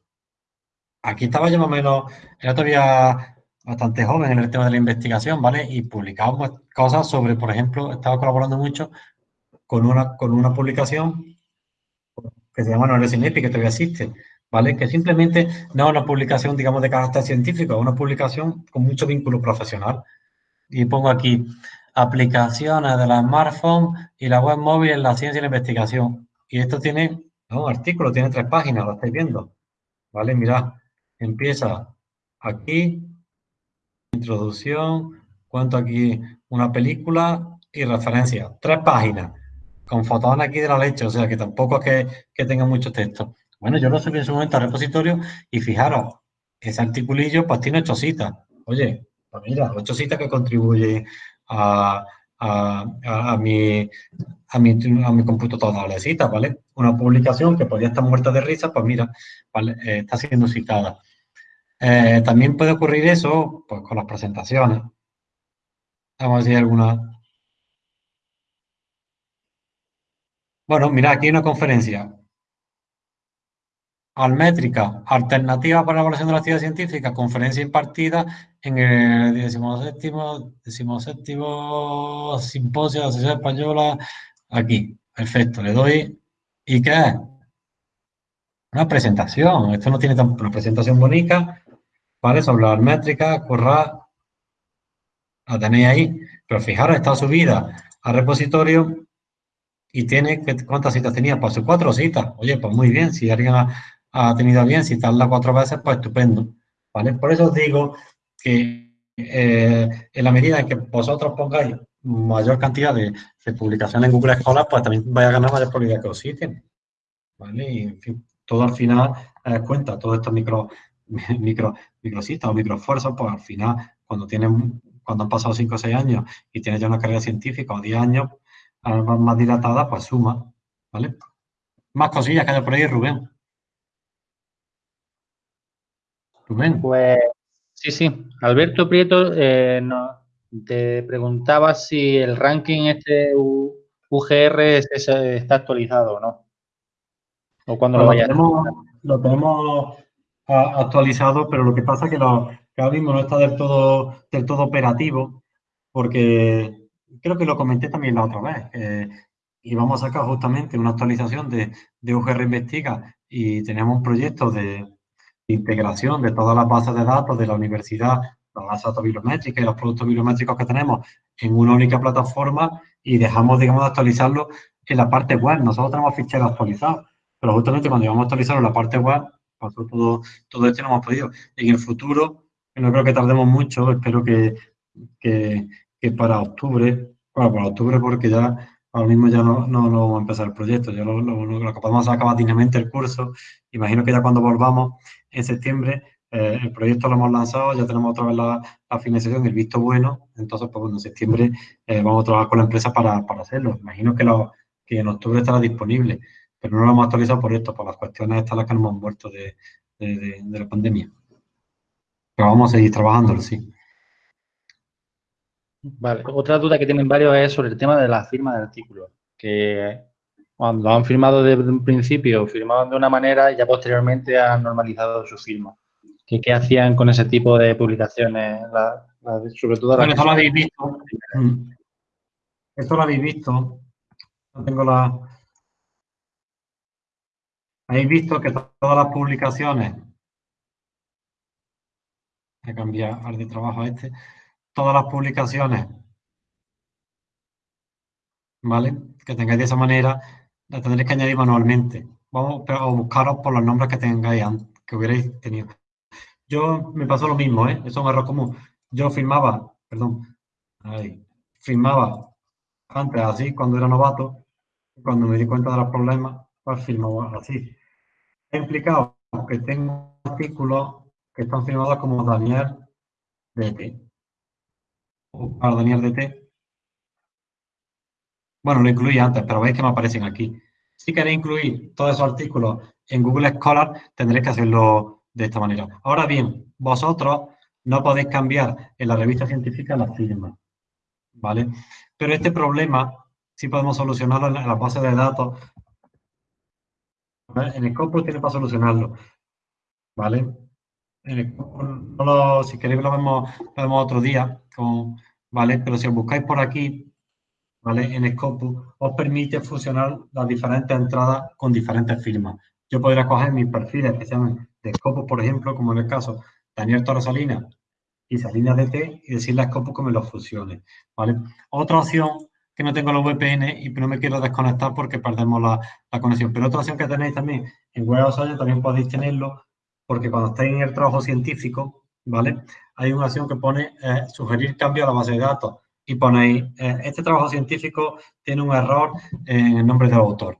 aquí estaba yo más o menos, era todavía bastante joven en el tema de la investigación, ¿vale? Y publicábamos cosas sobre, por ejemplo, estaba colaborando mucho con una, con una publicación que se llama No eres que todavía existe, ¿vale? Que simplemente no es una publicación, digamos, de carácter científico, es una publicación con mucho vínculo profesional. Y pongo aquí, aplicaciones de la smartphone y la web móvil en la ciencia y la investigación. Y esto tiene un artículo, tiene tres páginas, lo estáis viendo. ¿Vale? Mirad, empieza aquí, introducción, cuento aquí una película y referencia. Tres páginas, con fotos aquí de la leche, o sea que tampoco es que, que tenga mucho texto. Bueno, yo lo subí en su momento al repositorio y fijaros, ese articulillo pues tiene ocho citas. Oye, pues mira, ocho citas que contribuyen a, a, mi, a, mi, a mi computadora de citas, ¿vale? Una publicación que podría estar muerta de risa, pues mira, eh, está siendo citada. Eh, también puede ocurrir eso pues, con las presentaciones. Vamos a ver alguna. Bueno, mira, aquí hay una conferencia. Almétrica, alternativa para la evaluación de la actividad científica, conferencia impartida en el 17, 17 simposio de la Sociedad Española, aquí, perfecto, le doy, ¿y qué? Una presentación, esto no tiene tan, una presentación bonita, ¿vale? Sobre la almétrica, corra, la tenéis ahí, pero fijaros, está subida al repositorio y tiene, ¿cuántas citas tenía? Pues cuatro citas, oye, pues muy bien, si alguien ha, ha tenido bien citarla cuatro veces, pues estupendo. ¿vale? Por eso os digo que eh, en la medida en que vosotros pongáis mayor cantidad de, publicaciones en Google Scholar, pues también vais a ganar mayor probabilidad que os citen. ¿vale? Y en fin, todo al final eh, cuenta, todos estos micro, micro, microcitas o microesfuerzos, pues al final, cuando tienen, cuando han pasado 5 o 6 años y tienes ya una carrera científica o 10 años más, más dilatada, pues suma. ¿vale? Más cosillas que haya por ahí, Rubén. Pues sí, sí. Alberto Prieto eh, te preguntaba si el ranking este UGR está actualizado o no. O cuando lo vaya tenemos, Lo tenemos actualizado, pero lo que pasa es que, lo, ahora mismo no está del todo, del todo operativo, porque creo que lo comenté también la otra vez. y vamos a sacar justamente una actualización de, de UGR Investiga y tenemos un proyecto de, integración de todas las bases de datos de la universidad, las bases de datos bibliométricas y los productos bibliométricos que tenemos en una única plataforma y dejamos, digamos, de actualizarlo en la parte web. Nosotros tenemos ficheros actualizados, pero justamente cuando íbamos a actualizarlo en la parte web, pasó todo, todo esto y no hemos podido. En el futuro, no creo que tardemos mucho, espero que, que para octubre, bueno, para octubre porque ya ahora mismo ya no, no, no, vamos a empezar el proyecto, ya lo, lo, lo, que podemos acabar dignamente el curso, imagino que ya cuando volvamos en septiembre, eh, el proyecto lo hemos lanzado, ya tenemos otra vez la, financiación, el visto bueno, entonces pues bueno, en septiembre eh, vamos a trabajar con la empresa para, para hacerlo, imagino que, lo, que en octubre estará disponible, pero no lo hemos actualizado por esto, por las cuestiones estas las que nos hemos muerto de, de, de la pandemia. Pero vamos a seguir trabajándolo, sí. Vale, otra duda que tienen varios es sobre el tema de la firma del artículo, que cuando han firmado desde un principio, firmaban de una manera y ya posteriormente han normalizado su firma. ¿Qué, qué hacían con ese tipo de publicaciones? sobre todo bueno, esto lo habéis visto. Mm. Esto lo habéis visto. No tengo la... Habéis visto que todas las publicaciones... Voy a cambiar de trabajo a este todas las publicaciones, ¿vale? Que tengáis de esa manera, la tendréis que añadir manualmente. Vamos a buscaros por los nombres que tengáis, que hubierais tenido. Yo me pasó lo mismo, ¿eh? Eso es un error común. Yo firmaba, perdón, ahí, firmaba antes así cuando era novato, cuando me di cuenta de los problemas, pues firmaba así. He implicado que tengo artículos que están firmados como Daniel DT para Daniel DT. Bueno, lo incluí antes, pero veis que me aparecen aquí. Si queréis incluir todos esos artículos en Google Scholar, tendréis que hacerlo de esta manera. Ahora bien, vosotros no podéis cambiar en la revista científica la firma, ¿vale? Pero este problema sí podemos solucionarlo en la, base de datos. En el corpus tiene para solucionarlo, ¿vale? Si queréis lo vemos, lo vemos otro día, ¿vale? Pero si os buscáis por aquí, ¿vale? En Scopus, os permite fusionar las diferentes entradas con diferentes firmas. Yo podría coger mis perfiles que se de Scopus, por ejemplo, como en el caso Daniel Torres Salinas y Salinas DT, y decirle a Scopus que me los fusione, ¿vale? Otra opción que no tengo los VPN y no me quiero desconectar porque perdemos la, conexión. Pero otra opción que tenéis también en Web también podéis tenerlo porque cuando estáis en el trabajo científico, ¿vale? Hay una opción que pone eh, sugerir cambio a la base de datos y ponéis, eh, este trabajo científico tiene un error en el nombre del autor.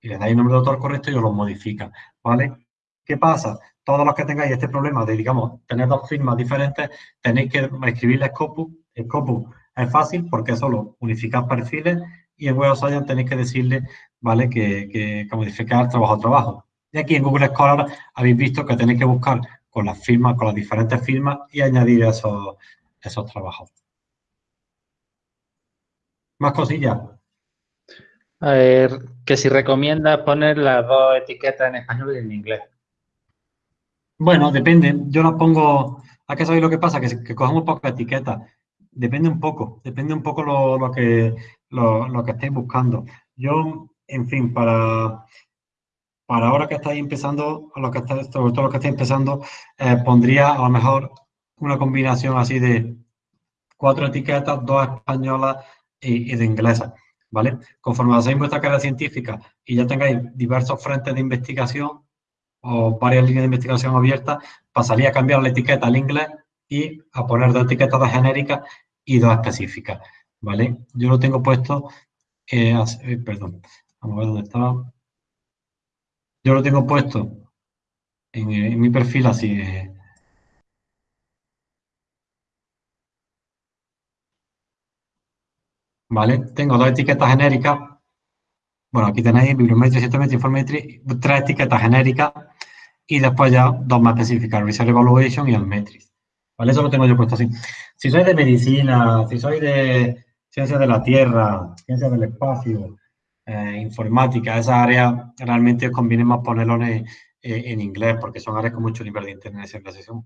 Y le dais el nombre del autor correcto y os lo modifica, ¿vale? ¿Qué pasa? Todos los que tengáis este problema de, digamos, tener dos firmas diferentes, tenéis que escribirle Scopus. Scopus es fácil porque solo unificar perfiles y en Web of tenéis que decirle, ¿vale? Que, que, que modificar trabajo a trabajo. Y aquí en Google Scholar habéis visto que tenéis que buscar con las firmas, con las diferentes firmas y añadir esos, esos trabajos. Más cosillas. A ver, que si recomiendas poner las dos etiquetas en español y en inglés. Bueno, depende. Yo las pongo... ¿A qué sabéis lo que pasa? Que, que cogemos pocas etiquetas. Depende un poco. Depende un poco lo, que, lo, lo que estéis buscando. Yo, en fin, para para ahora que estáis empezando, a lo que estáis, sobre todo los que estáis empezando, eh, pondría a lo mejor una combinación así de cuatro etiquetas, dos españolas y, de inglesa, ¿vale? Conforme hacéis vuestra carrera científica y ya tengáis diversos frentes de investigación o varias líneas de investigación abiertas, pasaría a cambiar la etiqueta al inglés y a poner dos etiquetas de genéricas y dos específicas, ¿vale? Yo lo tengo puesto, eh, perdón, vamos a ver dónde estaba. Yo lo tengo puesto en, mi perfil así. ¿Vale? Tengo dos etiquetas genéricas. Bueno, aquí tenéis bibliometría, citometría, informetría, tres etiquetas genéricas y después ya dos más específicas, Research Evaluation y Almetrics. ¿Vale? Eso lo tengo yo puesto así. Si sois de medicina, si sois de ciencias de la Tierra, ciencias del espacio, eh, informática, esa área realmente os conviene más ponerlo en, en, inglés porque son áreas con mucho nivel de internacionalización.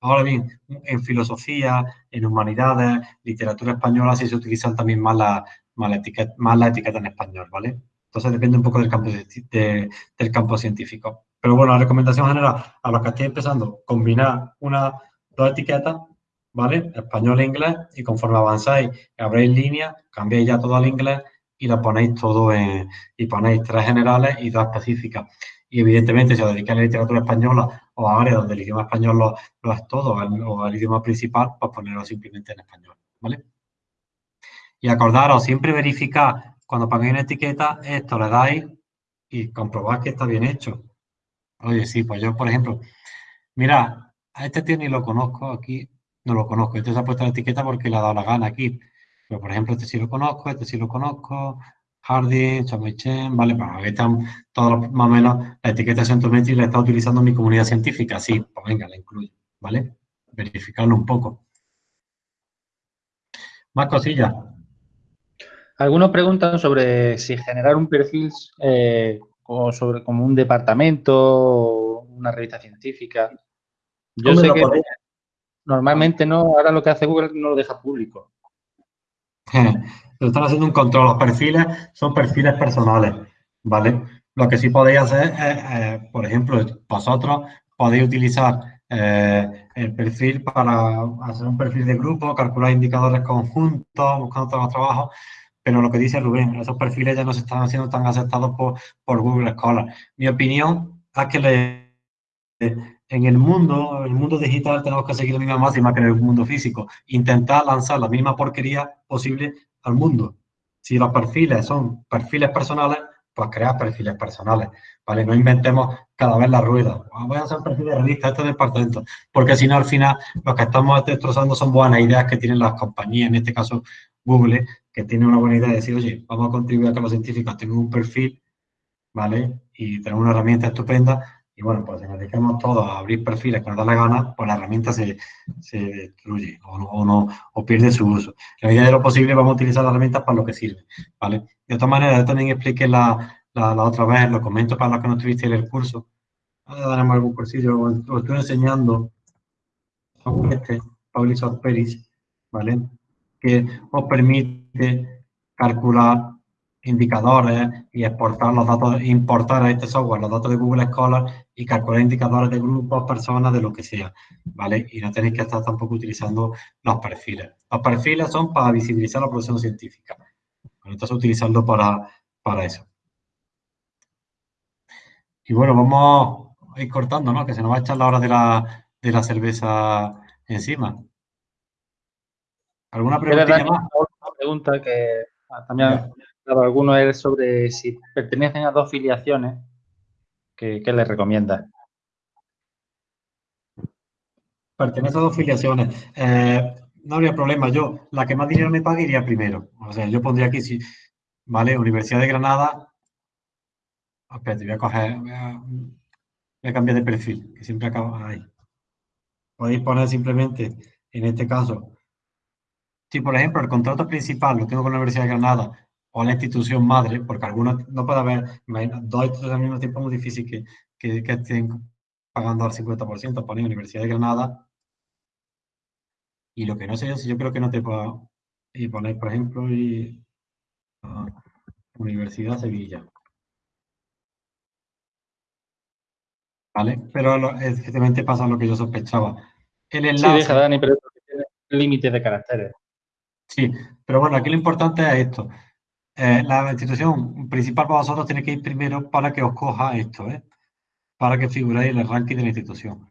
Ahora bien, en filosofía, en humanidades, literatura española, sí se utilizan también más la, más la, etiqueta, más la etiqueta en español, ¿vale? Entonces depende un poco del campo, del campo científico. Pero bueno, la recomendación general a los que estéis empezando, combinar una, dos etiquetas, ¿vale? Español e inglés, y conforme avanzáis, abréis línea, cambiáis ya todo al inglés y lo ponéis todo en, y ponéis tres generales y dos específicas. Y evidentemente, si os dedicáis a la literatura española o a áreas donde el idioma español lo, es todo, o el idioma principal, pues ponerlo simplemente en español, ¿vale? Y acordaros, siempre verificar, cuando pongáis una etiqueta, esto le dais y comprobad que está bien hecho. Oye, sí, pues yo, por ejemplo, mira, a este tío ni lo conozco, aquí no lo conozco. Entonces ha puesto la etiqueta porque le ha dado la gana aquí. Pero, por ejemplo, este sí lo conozco, este sí lo conozco, Harding, Chamoichen, ¿vale? Pues aquí están todos más o menos, la etiqueta Centrometri la está utilizando mi comunidad científica, sí, pues venga, la incluyo, ¿vale? Verificarlo un poco. Más cosillas. Algunos preguntan sobre si generar un perfil eh, como, sobre, como un departamento o una revista científica. Yo sé que normalmente no, ahora lo que hace Google no lo deja público. están haciendo un control. Los perfiles son perfiles personales, ¿vale? Lo que sí podéis hacer es, eh, por ejemplo, vosotros podéis utilizar eh, el perfil para hacer un perfil de grupo, calcular indicadores conjuntos, buscando todos los trabajos, pero lo que dice Rubén, esos perfiles ya no se están haciendo tan aceptados por, por Google Scholar. Mi opinión es que le, en el mundo, el mundo digital tenemos que seguir la misma máxima que en el mundo físico. Intentar lanzar la misma porquería posible al mundo. Si los perfiles son perfiles personales, pues crear perfiles personales, ¿vale? No inventemos cada vez la rueda. Ah, voy a hacer un perfil de revista, este departamento. Porque si no, al final, lo que estamos destrozando son buenas ideas que tienen las compañías, en este caso Google, que tiene una buena idea de decir, oye, vamos a contribuir a que los científicos tengan un perfil, ¿vale? Y tener una herramienta estupenda y bueno, pues si nos dedicamos todos a abrir perfiles que nos da la gana, pues la herramienta se, destruye o, no, o, pierde su uso. En la medida de lo posible vamos a utilizar las herramientas para lo que sirve, ¿vale? De otra manera, yo también expliqué la, la, otra vez, lo comento para los que no tuviste el curso, ahora daremos algún cursillo, os estoy enseñando este, Publisher Peris, ¿vale? Que os permite calcular indicadores y exportar los datos, importar a este software los datos de Google Scholar y calcular indicadores de grupos, personas, de lo que sea, ¿vale? Y no tenéis que estar tampoco utilizando los perfiles. Los perfiles son para visibilizar la producción científica. Entonces, utilizarlo para, para eso. Y bueno, vamos a ir cortando, ¿no? Que se nos va a echar la hora de la, de la cerveza encima. ¿Alguna pregunta más? Una pregunta que también alguno es sobre si pertenecen a dos filiaciones, ¿qué, les recomienda? Pertenece a dos filiaciones. Eh, no habría problema. Yo, la que más dinero me pague iría primero. O sea, yo pondría aquí, si, ¿vale? Universidad de Granada. Espérate, voy a coger, voy a, cambiar de perfil, que siempre acaba ahí. Podéis poner simplemente, en este caso, si por ejemplo el contrato principal lo tengo con la Universidad de Granada o la institución madre, porque algunos no puede haber dos instituciones al mismo tiempo, es muy difícil que, que, estén pagando al 50%, poner Universidad de Granada. Y lo que no sé yo, si yo creo que no te puedo y poner, por ejemplo, y, uh, Universidad Sevilla. ¿Vale? Pero efectivamente pasa lo que yo sospechaba. El enlace... Sí, deja, Dani, pero tiene límites de caracteres. Sí, pero bueno, aquí lo importante es esto. Eh, la institución principal para vosotros tiene que ir primero para que os coja esto, ¿eh? para que figuréis en el ranking de la institución.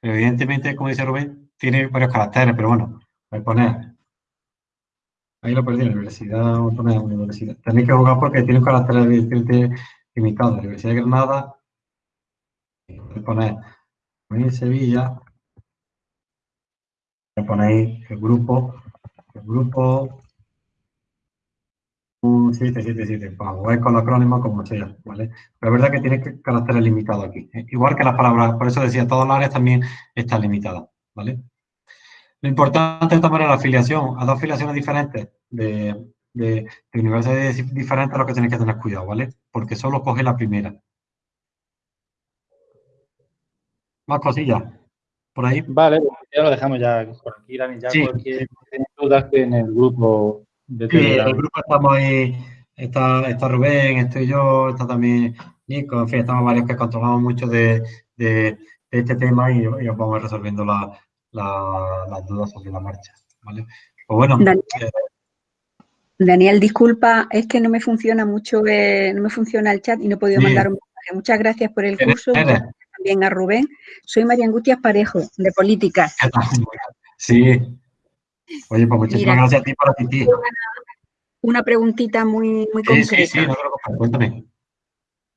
evidentemente, como dice Rubén, tiene varios caracteres, pero bueno, voy a poner. Ahí lo perdí, la universidad, vamos a poner universidad. Tenéis que jugar porque tiene un carácter evidentemente limitado. La Universidad de Granada, voy a poner en Sevilla, ponéis el grupo, el grupo 777, para con el acrónimo como sea, ¿vale? Pero es verdad que tiene caracteres limitados aquí. ¿eh? Igual que las palabras, por eso decía, todas las áreas también están limitadas, ¿vale? Lo importante es tomar la afiliación a dos afiliaciones diferentes de, de, de universidades diferentes a lo que tenéis que tener cuidado, ¿vale? Porque solo coge la primera. Más cosillas. Por ahí. Vale, ya lo dejamos ya por aquí, Dani. Ya sí. cualquier duda que en el grupo el grupo estamos ahí, está, está Rubén, estoy yo, está también Nico, en fin, estamos varios que controlamos mucho de, de, este tema y, os vamos resolviendo la, la, las dudas sobre la marcha. ¿vale? Pues bueno. Daniel, eh, Daniel, disculpa, es que no me funciona mucho, eh, no me funciona el chat y no he podido mandar un mensaje. Muchas gracias por el curso. También a Rubén. Soy María Angustias Parejo, de Políticas. Sí, Oye, pues muchísimas gracias a ti por asistir. Una preguntita muy, muy concreta. Sí, sí, no te cuéntame.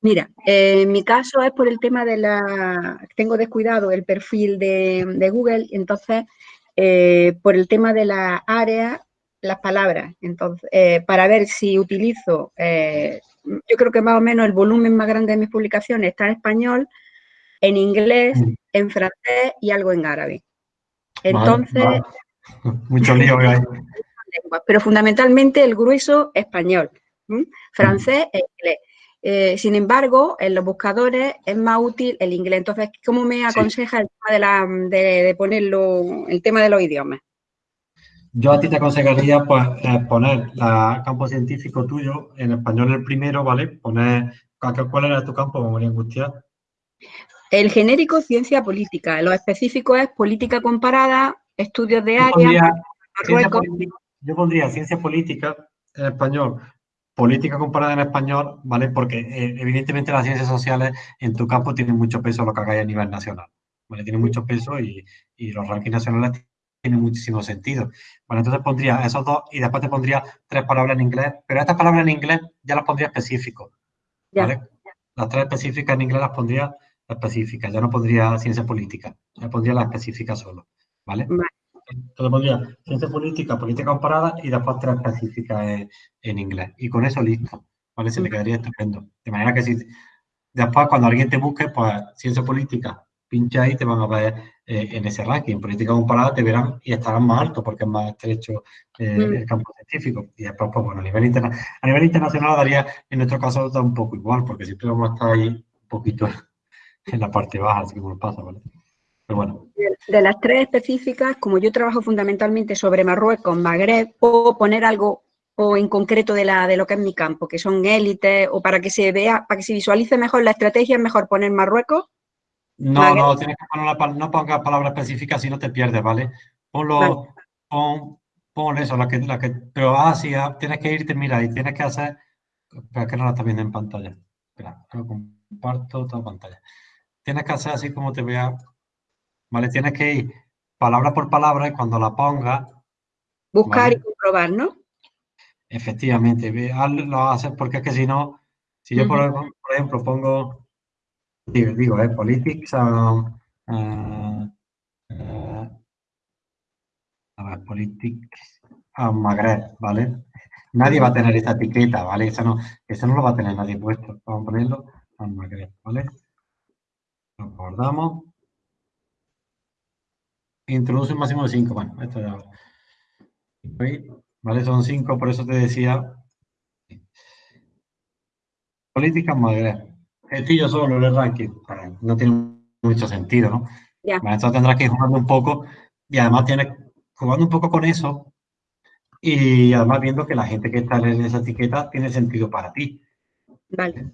Mira, eh, en mi caso es por el tema de la... Tengo descuidado el perfil de, Google, entonces, eh, por el tema de la área, las palabras. Entonces, eh, para ver si utilizo, yo creo que más o menos el volumen más grande de mis publicaciones está en español, en inglés, mm. en francés y algo en árabe. Entonces, Mucho lío hay. Pero fundamentalmente el grueso español, francés e inglés. Eh, sin embargo, en los buscadores es más útil el inglés. Entonces, ¿cómo me aconseja el tema de, ponerlo, el tema de los idiomas? Yo a ti te aconsejaría pues, eh, poner el campo científico tuyo en español el primero, ¿vale? Poner, ¿cuál era tu campo, María Angustia? El genérico, ciencia política. Lo específico es política comparada, estudios de área, yo pondría ciencia política en español, política comparada en español, ¿vale? Porque eh, evidentemente las ciencias sociales en tu campo tienen mucho peso lo que hagáis a nivel nacional, ¿vale? Tienen mucho peso y, y los rankings nacionales tienen muchísimo sentido. Bueno, entonces pondría esos dos y después te pondría tres palabras en inglés, pero estas palabras en inglés ya las pondría específicos, ¿vale? Las tres específicas en inglés las pondría específicas, ya no pondría ciencia política, ya pondría las específicas solo. ¿Vale? Entonces pondría ciencia política, política comparada y después tres específicas en, inglés. Y con eso listo, ¿vale? Se le quedaría estupendo. De manera que si después cuando alguien te busque, pues ciencia política, pincha ahí te van a ver eh, en ese ranking. Política comparada te verán y estarán más alto porque es más estrecho eh, mm. el campo científico. Y después, pues bueno, a nivel, interna a nivel internacional daría, en nuestro caso, da un poco igual, porque siempre vamos a estar ahí un poquito en la parte baja, así como nos pasa, ¿vale? Bueno. De, las tres específicas, como yo trabajo fundamentalmente sobre Marruecos, Magreb, puedo poner algo o en concreto de, la, de lo que es mi campo, que son élites, o para que se vea, para que se visualice mejor la estrategia, es mejor poner Marruecos. No, Magreb. no, tienes que poner la, pal- no pongas palabras específicas si no te pierdes, ¿vale? Ponlo, Vale. pon, pon eso, la que, la que, pero ah, sí, ah, tienes que irte, mira, y tienes que hacer, espera, que no la estás viendo en pantalla. Espera, lo comparto toda pantalla. Tienes que hacer así como te vea, ¿vale? Tienes que ir palabra por palabra y cuando la pongas, Buscar Vale. y comprobar, ¿no? efectivamente, lo haces porque es que si no, si yo por, ejemplo- por ejemplo pongo, digo, digo eh, politics, um, uh, uh, a ver, politics, ah, Magreb, ¿vale? Nadie va a tener esta etiqueta, ¿vale? Eso no, eso no lo va a tener nadie puesto. Vamos a ponerlo al Magreb, ¿vale? Lo guardamos. Introduce un máximo de 5. Bueno, esto ya. ¿Vale? Son 5, por eso te decía. Política Magreb. Gestillo solo el ranking. Bueno, No tiene mucho sentido, ¿no? Ya. Entonces tendrás que ir jugando un poco y además tienes jugando un poco con eso y además viendo que la gente que está en esa etiqueta tiene sentido para ti. Vale.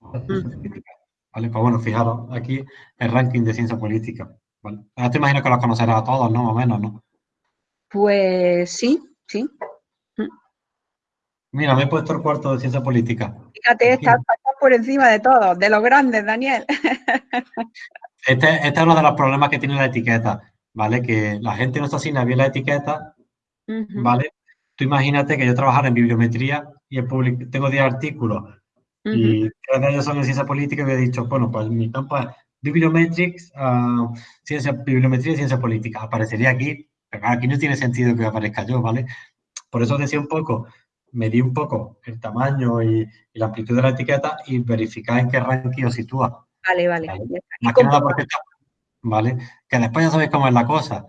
Vale, pues bueno, fijaros, aquí el ranking de ciencia política. ¿Vale? Ahora te imagino que los conocerás a todos, ¿no? Más o menos, ¿no? Pues sí, sí. Mira, me he puesto el cuarto de ciencia política. Fíjate, estás, por encima de todos, de los grandes, Daniel. Este, este es uno de los problemas que tiene la etiqueta, ¿vale? Que la gente no se asigna bien la etiqueta. ¿vale? Tú imagínate que yo trabajara en bibliometría y he public- tengo 10 artículos y tres de ellos son en ciencia política y hubiera dicho, bueno, pues mi campo es bibliometrics, ah, ciencia, bibliometría y ciencia política. Aparecería aquí, pero aquí no tiene sentido que aparezca yo, ¿vale? Por eso decía un poco, medí un poco el tamaño y, y la amplitud de la etiqueta y verificar en qué ranking os sitúa. Vale, vale. Vale. Más que nada comprobar. porque está, ¿vale? Que después ya sabéis cómo es la cosa.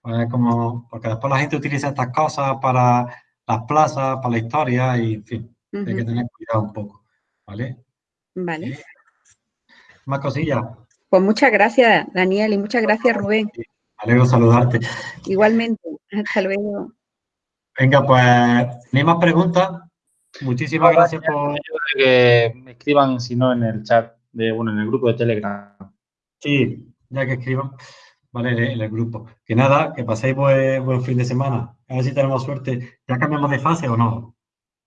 Pues como, porque después la gente utiliza estas cosas para las plazas, para la historia y, en fin, hay que tener cuidado un poco, ¿vale? Vale. Más cosillas. Pues muchas gracias, Daniel, y muchas gracias, Rubén. Me alegro saludarte. Igualmente. Hasta luego. Venga, pues, ¿tenéis más preguntas? Muchísimas gracias por... Que me escriban, si no, en el chat, de, bueno, en el grupo de Telegram. Sí, ya que escriban, ¿vale? En el, en el grupo. Que nada, que paséis buen, buen fin de semana. A ver si tenemos suerte. ¿Ya cambiamos de fase o no?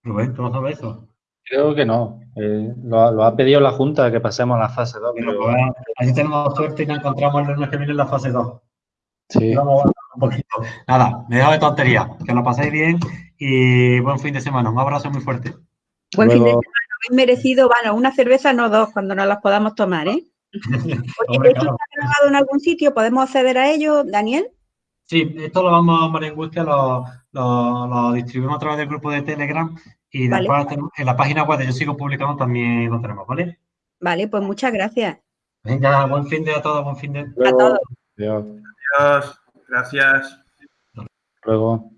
Rubén, ¿tú no sabes eso? Creo que no. Eh, lo, lo ha pedido la Junta que pasemos a la fase 2. Bueno, pero- pues, a ver si tenemos suerte y nos encontramos el lunes que viene en la fase 2. sí. Vamos a avanzar un poquito. Nada, me dejo de tontería. Que lo paséis bien y buen fin de semana. Un abrazo muy fuerte. Buen fin de semana. Habéis merecido, bueno, una cerveza, no dos, cuando nos las podamos tomar, ¿eh? Oye, Hombre, ¿esto está grabado en algún sitio? ¿Podemos acceder a ello, Daniel? Sí, esto lo vamos a María Angustia, lo, lo, lo distribuimos a través del grupo de Telegram y Vale. después tenemos- en la página web de Yo Sigo Publicando también lo tenemos, ¿vale? Vale, pues muchas gracias. Venga, buen fin de a todos, buen fin de... A todos. Adiós. Adiós. Gracias. Luego.